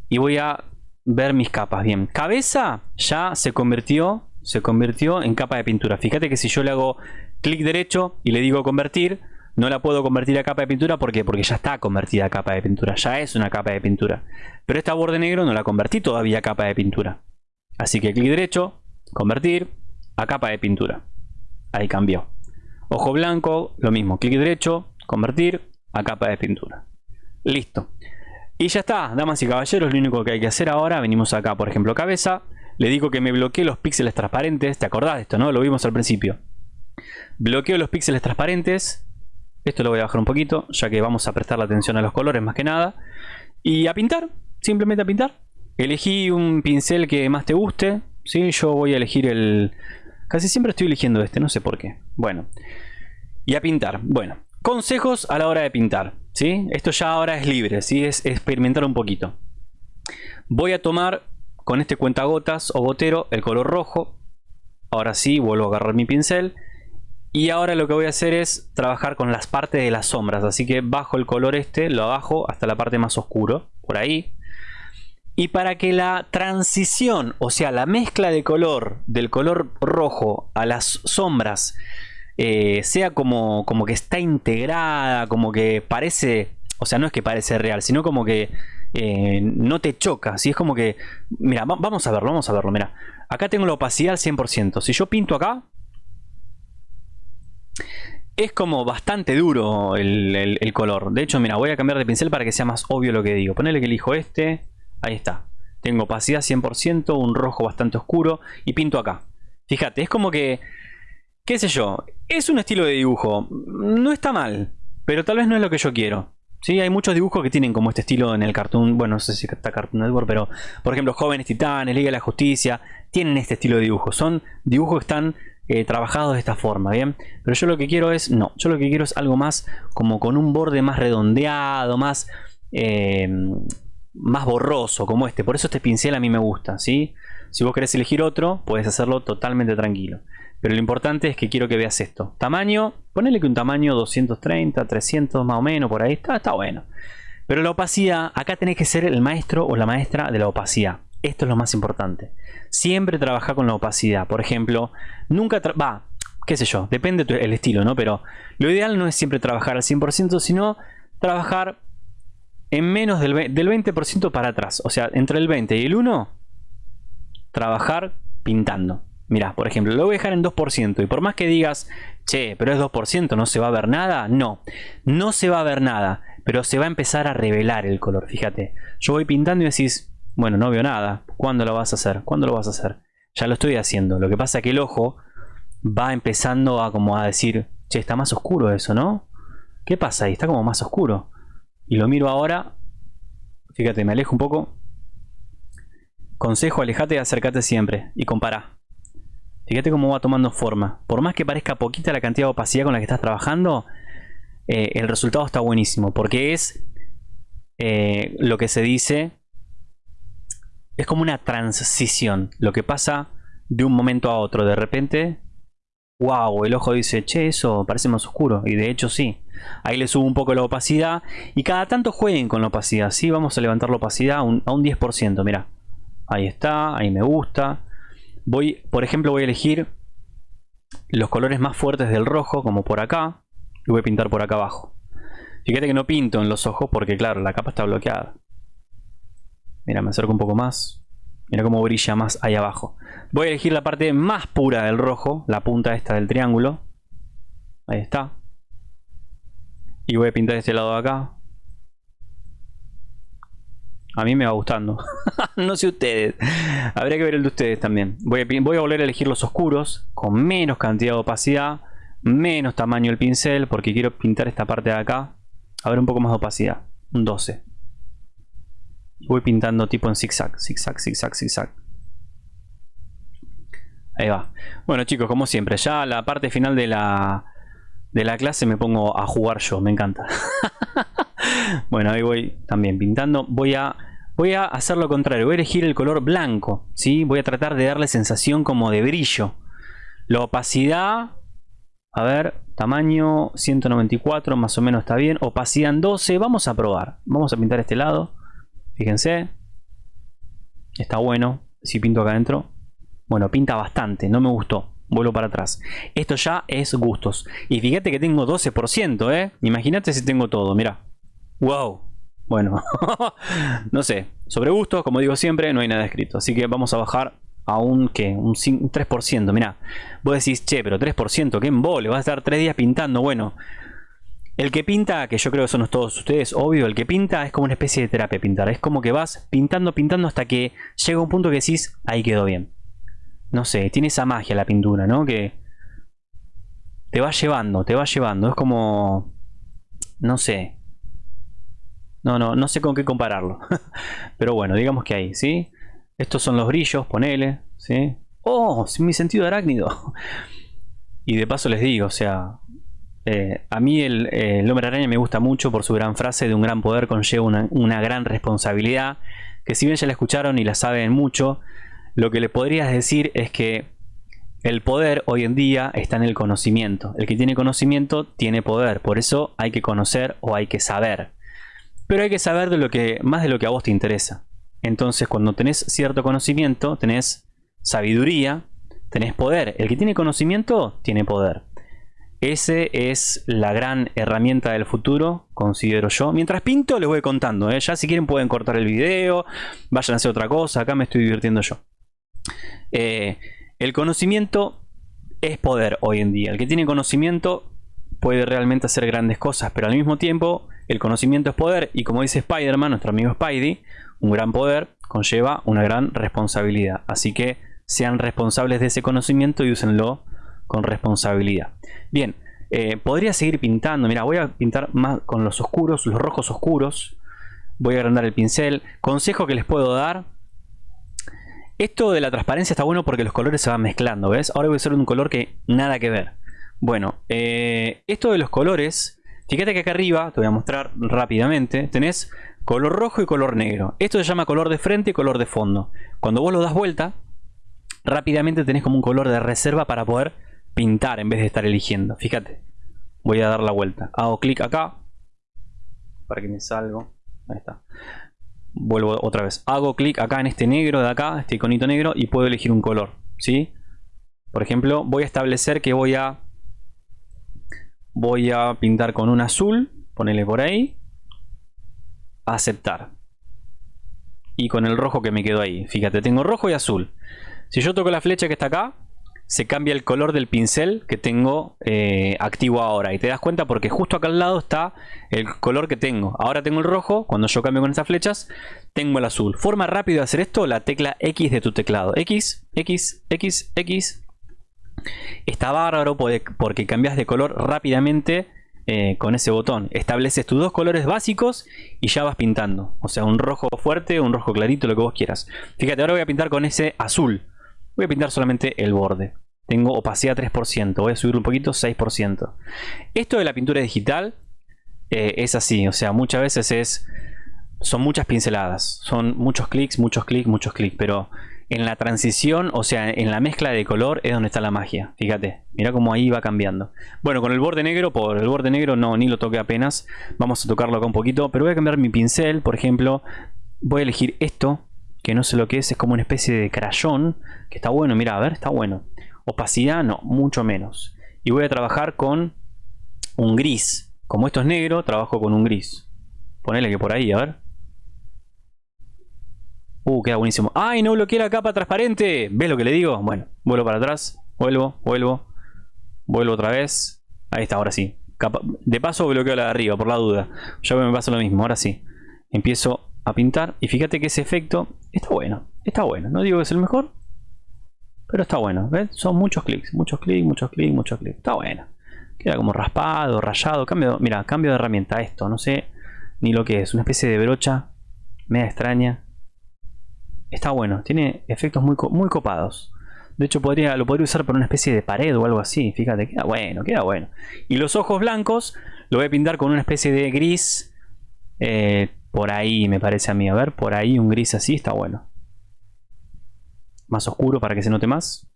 y voy a ver mis capas. Bien, cabeza ya se convirtió, se convirtió en capa de pintura. Fíjate que si yo le hago clic derecho y le digo convertir, no la puedo convertir a capa de pintura. ¿Por qué? Porque ya está convertida a capa de pintura. Ya es una capa de pintura. Pero esta borde negro no la convertí todavía a capa de pintura. Así que clic derecho, convertir a capa de pintura. Ahí cambió. Ojo blanco, lo mismo. Clic derecho, convertir a capa de pintura. Listo. Y ya está, damas y caballeros, lo único que hay que hacer ahora, venimos acá, por ejemplo, cabeza. Le digo que me bloquee los píxeles transparentes. ¿Te acordás de esto, no? Lo vimos al principio. Bloqueo los píxeles transparentes. Esto lo voy a bajar un poquito, ya que vamos a prestar la atención a los colores más que nada. Y a pintar, simplemente a pintar. Elegí un pincel que más te guste. ¿sí? Yo voy a elegir el... Casi siempre estoy eligiendo este, no sé por qué. Bueno. Y a pintar. Bueno. Consejos a la hora de pintar. ¿sí? Esto ya ahora es libre, ¿sí? es experimentar un poquito. Voy a tomar con este cuentagotas o gotero el color rojo. Ahora sí, vuelvo a agarrar mi pincel. Y ahora lo que voy a hacer es trabajar con las partes de las sombras. Así que bajo el color este, lo bajo hasta la parte más oscuro. Por ahí. Y para que la transición, o sea, la mezcla de color del color rojo a las sombras eh, sea como, como que está integrada, como que parece, o sea, no es que parece real, sino como que eh, no te choca. Si es como que, mira, vamos a verlo, vamos a verlo. Mira, acá tengo la opacidad al 100%. Si yo pinto acá, es como bastante duro el, color. De hecho, mira, voy a cambiar de pincel para que sea más obvio lo que digo. Ponele que elijo este. Ahí está. Tengo opacidad 100%, un rojo bastante oscuro y pinto acá. Fíjate, es como que, qué sé yo, es un estilo de dibujo. No está mal, pero tal vez no es lo que yo quiero. Sí, hay muchos dibujos que tienen como este estilo en el cartoon. Bueno, no sé si está Cartoon Network, pero por ejemplo, Jóvenes Titanes, Liga de la Justicia, tienen este estilo de dibujo. Son dibujos que están eh, trabajados de esta forma, ¿bien? Pero yo lo que quiero es, no, yo lo que quiero es algo más como con un borde más redondeado, más, eh, más borroso, como este. Por eso este pincel a mí me gusta, ¿sí? Si vos querés elegir otro, puedes hacerlo totalmente tranquilo. Pero lo importante es que quiero que veas esto. Tamaño, ponele que un tamaño 230, 300 más o menos, por ahí está, está bueno. Pero la opacidad, acá tenés que ser el maestro o la maestra de la opacidad. Esto es lo más importante. Siempre trabaja con la opacidad. Por ejemplo, nunca... Va, qué sé yo, depende del estilo, ¿no? Pero lo ideal no es siempre trabajar al 100%, sino trabajar en menos del 20% para atrás. O sea, entre el 20 y el 1, trabajar pintando. Mirá, por ejemplo, lo voy a dejar en 2%. Y por más que digas, che, pero es 2%, ¿no se va a ver nada? No, no se va a ver nada. Pero se va a empezar a revelar el color, fíjate. Yo voy pintando y decís, bueno, no veo nada. ¿Cuándo lo vas a hacer? ¿Cuándo lo vas a hacer? Ya lo estoy haciendo. Lo que pasa es que el ojo va empezando a como a decir, che, está más oscuro eso, ¿no? ¿Qué pasa ahí? Está como más oscuro. Y lo miro ahora. Fíjate, me alejo un poco. Consejo, alejate y acércate siempre. Y compara. Fíjate cómo va tomando forma. Por más que parezca poquita la cantidad de opacidad con la que estás trabajando, eh, el resultado está buenísimo. Porque es eh, lo que se dice, es como una transición. Lo que pasa de un momento a otro. De repente, wow, el ojo dice, che, eso parece más oscuro. Y de hecho sí. Ahí le subo un poco la opacidad. Y cada tanto jueguen con la opacidad. Sí, vamos a levantar la opacidad a un, a un 10%. Mira, ahí está, ahí me gusta voy, por ejemplo, voy a elegir los colores más fuertes del rojo, como por acá, y voy a pintar por acá abajo. Fíjate que no pinto en los ojos porque, claro, la capa está bloqueada. Mira, me acerco un poco más. Mira cómo brilla más ahí abajo. Voy a elegir la parte más pura del rojo, la punta esta del triángulo. Ahí está. Y voy a pintar este lado de acá. A mí me va gustando. no sé ustedes. Habría que ver el de ustedes también. Voy a, volver a elegir los oscuros. Con menos cantidad de opacidad. Menos tamaño el pincel. Porque quiero pintar esta parte de acá. A ver un poco más de opacidad. Un 12. Voy pintando tipo en zigzag. Zigzag, zigzag, zigzag. Ahí va. Bueno chicos, como siempre. Ya la parte final de la, de la clase me pongo a jugar yo. Me encanta. bueno, ahí voy también pintando. Voy a, voy a hacer lo contrario. Voy a elegir el color blanco. ¿sí? Voy a tratar de darle sensación como de brillo. La opacidad... A ver, tamaño 194, más o menos está bien. Opacidad en 12, vamos a probar. Vamos a pintar este lado. Fíjense. Está bueno. Si pinto acá adentro. Bueno, pinta bastante, no me gustó. Vuelvo para atrás. Esto ya es gustos. Y fíjate que tengo 12%, ¿eh? Imagínate si tengo todo, mira. Wow. Bueno, no sé. Sobre gustos, como digo siempre, no hay nada escrito. Así que vamos a bajar a un, ¿qué? Un, 3%. Mira, vos decís, che, pero 3%, ¿qué embole? Vas a estar tres días pintando. Bueno, el que pinta, que yo creo que son todos ustedes, obvio, el que pinta es como una especie de terapia pintar. Es como que vas pintando, pintando hasta que llega un punto que decís, ahí quedó bien. No sé, tiene esa magia la pintura, ¿no? Que te va llevando, te va llevando. Es como, no sé. No, no, no sé con qué compararlo. Pero bueno, digamos que ahí, ¿sí? Estos son los brillos, ponele, ¿sí? ¡Oh! Mi sentido arácnido. Y de paso les digo, o sea, eh, a mí el, el, hombre araña me gusta mucho por su gran frase de un gran poder conlleva una, una, gran responsabilidad, que si bien ya la escucharon y la saben mucho, lo que le podrías decir es que el poder hoy en día está en el conocimiento. El que tiene conocimiento tiene poder, por eso hay que conocer o hay que saber. Pero hay que saber de lo que, más de lo que a vos te interesa. Entonces cuando tenés cierto conocimiento, tenés sabiduría, tenés poder. El que tiene conocimiento tiene poder. Ese es la gran herramienta del futuro, considero yo. Mientras pinto les voy contando. ¿eh? Ya si quieren pueden cortar el video, vayan a hacer otra cosa. Acá me estoy divirtiendo yo. Eh, el conocimiento es poder hoy en día. El que tiene conocimiento puede realmente hacer grandes cosas, pero al mismo tiempo el conocimiento es poder y como dice Spider-Man, nuestro amigo Spidey, un gran poder conlleva una gran responsabilidad. Así que sean responsables de ese conocimiento y úsenlo con responsabilidad. Bien, eh, podría seguir pintando. Mira, voy a pintar más con los oscuros, los rojos oscuros. Voy a agrandar el pincel. Consejo que les puedo dar. Esto de la transparencia está bueno porque los colores se van mezclando, ¿ves? Ahora voy a hacer un color que nada que ver. Bueno, eh, esto de los colores, fíjate que acá arriba, te voy a mostrar rápidamente, tenés color rojo y color negro. Esto se llama color de frente y color de fondo. Cuando vos lo das vuelta, rápidamente tenés como un color de reserva para poder pintar en vez de estar eligiendo. Fíjate, voy a dar la vuelta. Hago clic acá para que me salgo. Ahí está. Vuelvo otra vez. Hago clic acá en este negro de acá, este iconito negro y puedo elegir un color. ¿sí? Por ejemplo, voy a establecer que voy a voy a pintar con un azul. Ponele por ahí. Aceptar. Y con el rojo que me quedó ahí. Fíjate, tengo rojo y azul. Si yo toco la flecha que está acá, se cambia el color del pincel que tengo eh, activo ahora. Y te das cuenta porque justo acá al lado está el color que tengo. Ahora tengo el rojo, cuando yo cambio con estas flechas, tengo el azul. Forma rápido de hacer esto, la tecla X de tu teclado. X, X, X, X. Está bárbaro porque cambias de color rápidamente eh, con ese botón. Estableces tus dos colores básicos y ya vas pintando. O sea, un rojo fuerte, un rojo clarito, lo que vos quieras. Fíjate, ahora voy a pintar con ese azul. Voy a pintar solamente el borde. Tengo opacidad 3%, voy a subir un poquito 6%. Esto de la pintura digital eh, es así, o sea, muchas veces es son muchas pinceladas, son muchos clics, muchos clics, muchos clics, pero en la transición, o sea, en la mezcla de color es donde está la magia. Fíjate, mira cómo ahí va cambiando. Bueno, con el borde negro, por el borde negro no, ni lo toqué apenas. Vamos a tocarlo acá un poquito, pero voy a cambiar mi pincel, por ejemplo. Voy a elegir esto, que no sé lo que es, es como una especie de crayón, que está bueno, mira, a ver, está bueno. Opacidad no, mucho menos. Y voy a trabajar con un gris. Como esto es negro, trabajo con un gris. Ponele que por ahí, a ver. Uh, queda buenísimo. ¡Ay, no bloqueé la capa transparente! ¿Ves lo que le digo? Bueno, vuelvo para atrás. Vuelvo, vuelvo. Vuelvo otra vez. Ahí está, ahora sí. De paso bloqueo la de arriba, por la duda. Ya me pasa lo mismo, ahora sí. Empiezo a pintar. Y fíjate que ese efecto está bueno. Está bueno. No digo que es el mejor, pero está bueno, ¿ves? Son muchos clics, muchos clics, muchos clics, muchos clics. Está bueno. Queda como raspado, rayado. Cambio, mira, cambio de herramienta esto. No sé ni lo que es. Una especie de brocha media extraña. Está bueno. Tiene efectos muy, muy copados. De hecho, podría, lo podría usar por una especie de pared o algo así. Fíjate, queda bueno, queda bueno. Y los ojos blancos lo voy a pintar con una especie de gris. Eh, por ahí me parece a mí. A ver, por ahí un gris así está bueno más oscuro para que se note más.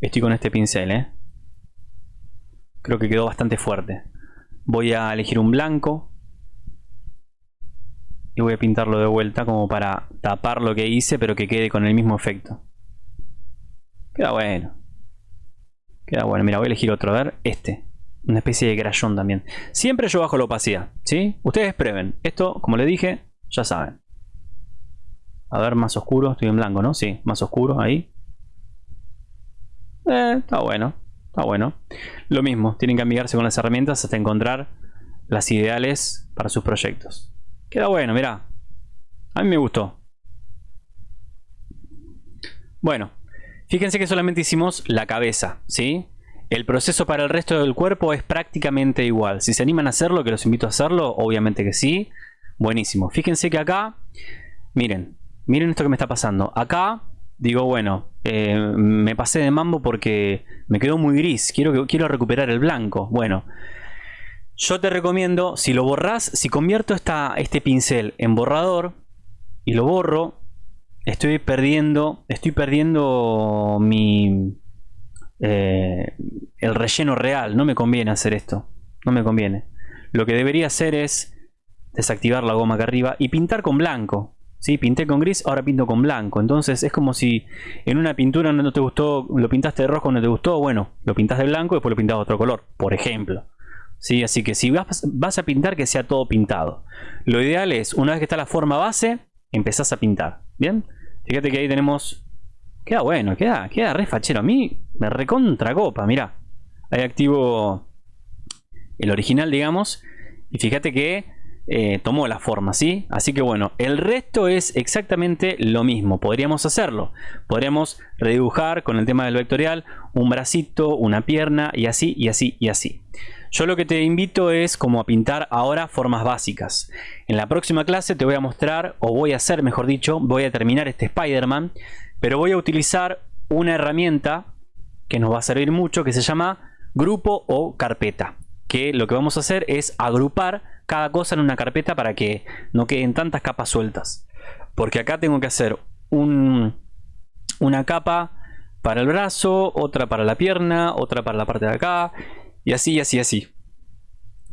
Estoy con este pincel, ¿eh? Creo que quedó bastante fuerte. Voy a elegir un blanco. Y voy a pintarlo de vuelta como para tapar lo que hice, pero que quede con el mismo efecto. Queda bueno. Queda bueno. Mira, voy a elegir otro. A ver, este. Una especie de crayón también. Siempre yo bajo la opacidad, ¿sí? Ustedes prueben. Esto, como les dije, ya saben. A ver, más oscuro. Estoy en blanco, ¿no? Sí, más oscuro ahí. Eh, está bueno. Está bueno. Lo mismo, tienen que amigarse con las herramientas hasta encontrar las ideales para sus proyectos. Queda bueno, mira. A mí me gustó. Bueno, fíjense que solamente hicimos la cabeza, ¿sí? El proceso para el resto del cuerpo es prácticamente igual. Si se animan a hacerlo, que los invito a hacerlo, obviamente que sí. Buenísimo. Fíjense que acá, miren, miren esto que me está pasando. Acá digo, bueno, eh, me pasé de mambo porque me quedó muy gris. Quiero, quiero recuperar el blanco. Bueno, yo te recomiendo, si lo borras, si convierto esta, este pincel en borrador y lo borro, estoy perdiendo, estoy perdiendo mi, eh, el relleno real. No me conviene hacer esto. No me conviene. Lo que debería hacer es desactivar la goma acá arriba y pintar con blanco. ¿Sí? Pinté con gris, ahora pinto con blanco. Entonces es como si en una pintura no te gustó, lo pintaste de rojo, no te gustó. Bueno, lo pintas de blanco y después lo pintas de otro color, por ejemplo. ¿Sí? Así que si vas, vas a pintar, que sea todo pintado. Lo ideal es, una vez que está la forma base, empezás a pintar. ¿Bien? Fíjate que ahí tenemos... Queda bueno, queda, queda re fachero. A mí me recontra copa, mirá. Ahí activo el original, digamos. Y fíjate que eh, tomó la forma, ¿sí? Así que bueno, el resto es exactamente lo mismo. Podríamos hacerlo. Podríamos redibujar con el tema del vectorial un bracito, una pierna y así, y así, y así. Yo lo que te invito es como a pintar ahora formas básicas. En la próxima clase te voy a mostrar, o voy a hacer mejor dicho, voy a terminar este Spider-Man, pero voy a utilizar una herramienta que nos va a servir mucho que se llama grupo o carpeta. Que lo que vamos a hacer es agrupar cada cosa en una carpeta para que no queden tantas capas sueltas. Porque acá tengo que hacer un, una capa para el brazo, otra para la pierna, otra para la parte de acá y así, así, así.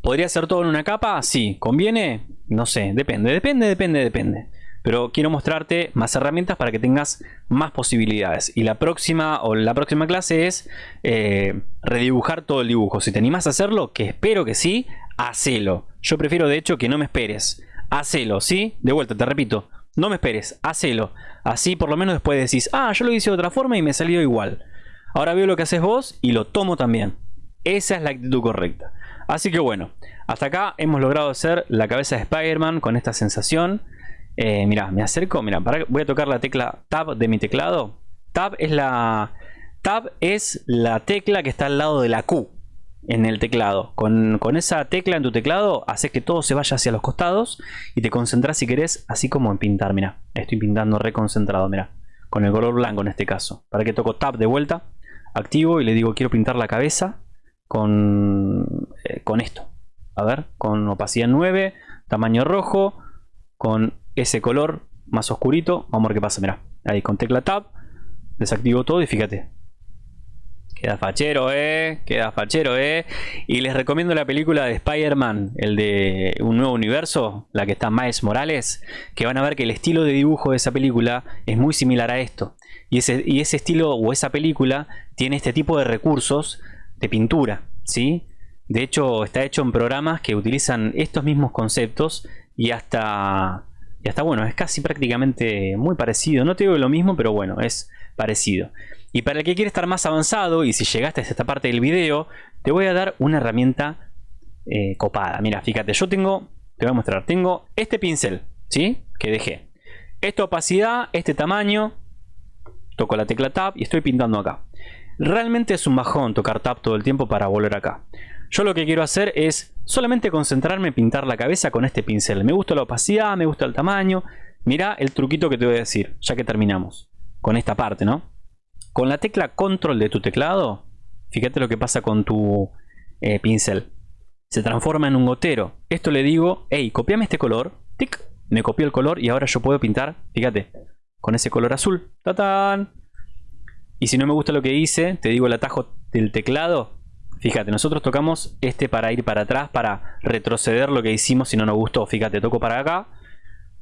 ¿Podría ser todo en una capa? Sí. ¿Conviene? No sé. Depende, depende, depende, depende. Pero quiero mostrarte más herramientas para que tengas más posibilidades. Y la próxima o la próxima clase es eh, redibujar todo el dibujo. Si te animas a hacerlo, que espero que sí, hacelo. Yo prefiero de hecho que no me esperes. Hacelo, ¿sí? De vuelta, te repito. No me esperes, hacelo. Así por lo menos después decís, ah, yo lo hice de otra forma y me salió igual. Ahora veo lo que haces vos y lo tomo también. Esa es la actitud correcta. Así que bueno, hasta acá hemos logrado hacer la cabeza de Spider-Man con esta sensación. Eh, mira, me acerco, mira, voy a tocar la tecla Tab de mi teclado. Tab es la Tab es la tecla que está al lado de la Q en el teclado. Con, esa tecla en tu teclado haces que todo se vaya hacia los costados y te concentras si querés, así como en pintar. Mira, estoy pintando reconcentrado, mira, con el color blanco en este caso. Para que toco Tab de vuelta, activo y le digo quiero pintar la cabeza con, eh, con esto. A ver, con opacidad 9, tamaño rojo, con ese color más oscurito. Vamos a ver qué pasa, mira. Ahí con tecla Tab, desactivo todo y fíjate. Queda fachero, eh. Queda fachero, eh. Y les recomiendo la película de Spider-Man, el de Un Nuevo Universo, la que está Miles Morales, que van a ver que el estilo de dibujo de esa película es muy similar a esto. Y ese, y ese estilo o esa película tiene este tipo de recursos de pintura, ¿sí? De hecho, está hecho en programas que utilizan estos mismos conceptos y hasta, y hasta bueno, es casi prácticamente muy parecido. No te digo lo mismo, pero bueno, es parecido. Y para el que quiere estar más avanzado, y si llegaste a esta parte del video, te voy a dar una herramienta eh, copada. Mira, fíjate, yo tengo, te voy a mostrar, tengo este pincel, ¿sí? Que dejé. Esta opacidad, este tamaño, toco la tecla Tab y estoy pintando acá. Realmente es un bajón tocar tap todo el tiempo para volver acá. Yo lo que quiero hacer es solamente concentrarme en pintar la cabeza con este pincel. Me gusta la opacidad, me gusta el tamaño. Mira el truquito que te voy a decir, ya que terminamos con esta parte, ¿no? Con la tecla control de tu teclado, fíjate lo que pasa con tu eh, pincel. Se transforma en un gotero. Esto le digo, hey, copiame este color. Tic, me copió el color y ahora yo puedo pintar, fíjate, con ese color azul. ¡Tatán! Y si no me gusta lo que hice, te digo el atajo del teclado. Fíjate, nosotros tocamos este para ir para atrás, para retroceder lo que hicimos si no nos gustó. Fíjate, toco para acá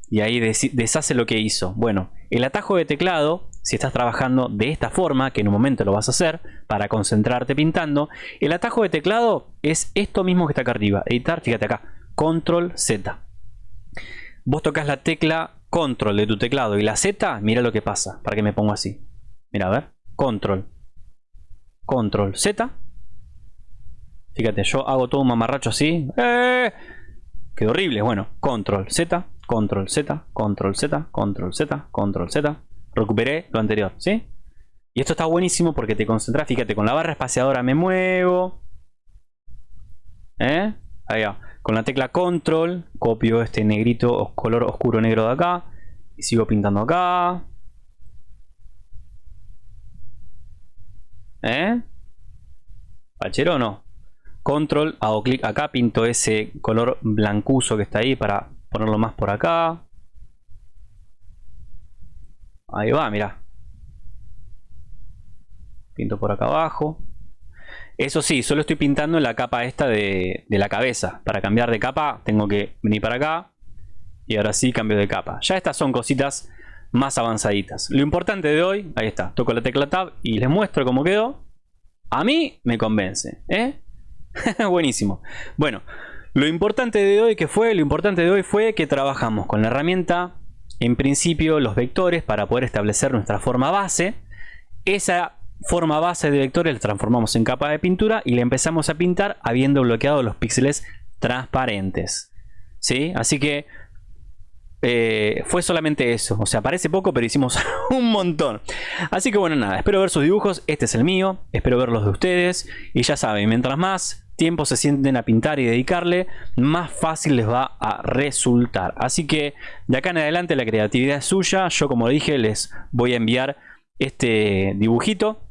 y ahí deshace lo que hizo. Bueno, el atajo de teclado, si estás trabajando de esta forma, que en un momento lo vas a hacer para concentrarte pintando, el atajo de teclado es esto mismo que está acá arriba. Editar, fíjate acá, Control Z. Vos tocas la tecla control de tu teclado y la Z, mira lo que pasa. Para que me pongo así. Mira, a ver. Control. Control Z. Fíjate, yo hago todo un mamarracho así. ¡Eh! Quedó horrible. Bueno, control Z, control Z, control Z, control Z, control Z. Recuperé lo anterior, ¿sí? Y esto está buenísimo porque te concentras. Fíjate, con la barra espaciadora me muevo. ¿Eh? Ahí va. Con la tecla control copio este negrito, color oscuro negro de acá. Y sigo pintando acá. ¿Eh? ¿Pachero o no? Control, hago clic acá, pinto ese color blancuzo que está ahí para ponerlo más por acá. Ahí va, mira. Pinto por acá abajo. Eso sí, solo estoy pintando la capa esta de, de, la cabeza. Para cambiar de capa tengo que venir para acá. Y ahora sí cambio de capa. Ya estas son cositas más avanzaditas. Lo importante de hoy, ahí está, toco la tecla Tab y les muestro cómo quedó. A mí me convence, ¿eh? Buenísimo. Bueno, lo importante de hoy que fue, lo importante de hoy fue que trabajamos con la herramienta, en principio, los vectores para poder establecer nuestra forma base. Esa forma base de vectores la transformamos en capa de pintura y le empezamos a pintar habiendo bloqueado los píxeles transparentes. ¿Sí? Así que eh, fue solamente eso. O sea, parece poco, pero hicimos un montón. Así que bueno, nada. Espero ver sus dibujos. Este es el mío. Espero ver los de ustedes. Y ya saben, mientras más tiempo se sienten a pintar y dedicarle, más fácil les va a resultar. Así que de acá en adelante la creatividad es suya. Yo como dije les voy a enviar este dibujito.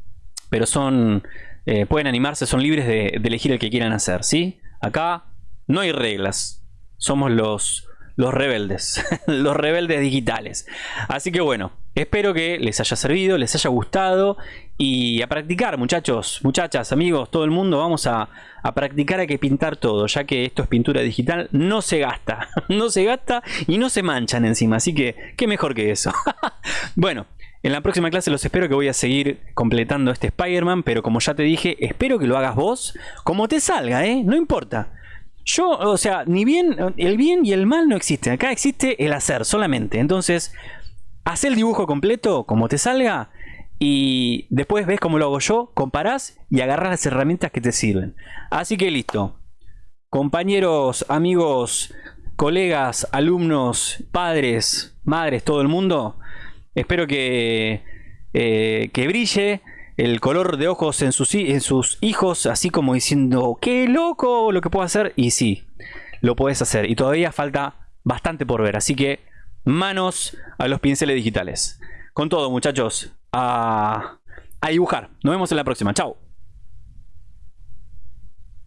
Pero son... Eh, pueden animarse, son libres de, de elegir el que quieran hacer. ¿sí? Acá no hay reglas. Somos los los rebeldes, los rebeldes digitales. Así que bueno, espero que les haya servido, les haya gustado y a practicar muchachos, muchachas, amigos, todo el mundo, vamos a, a practicar, hay que pintar todo, ya que esto es pintura digital, no se gasta, no se gasta y no se manchan encima, así que qué mejor que eso. bueno, en la próxima clase los espero que voy a seguir completando este Spider-Man, pero como ya te dije, espero que lo hagas vos como te salga, ¿eh? No importa. Yo, o sea, ni bien, el bien y el mal no existen. Acá existe el hacer solamente. Entonces, haz el dibujo completo como te salga y después ves cómo lo hago yo, comparás y agarras las herramientas que te sirven. Así que listo. Compañeros, amigos, colegas, alumnos, padres, madres, todo el mundo. Espero que, eh, que brille el color de ojos en sus, en sus hijos, así como diciendo, qué loco lo que puedo hacer. Y sí, lo puedes hacer. Y todavía falta bastante por ver. Así que manos a los pinceles digitales. Con todo, muchachos, a, a dibujar. Nos vemos en la próxima. Chao.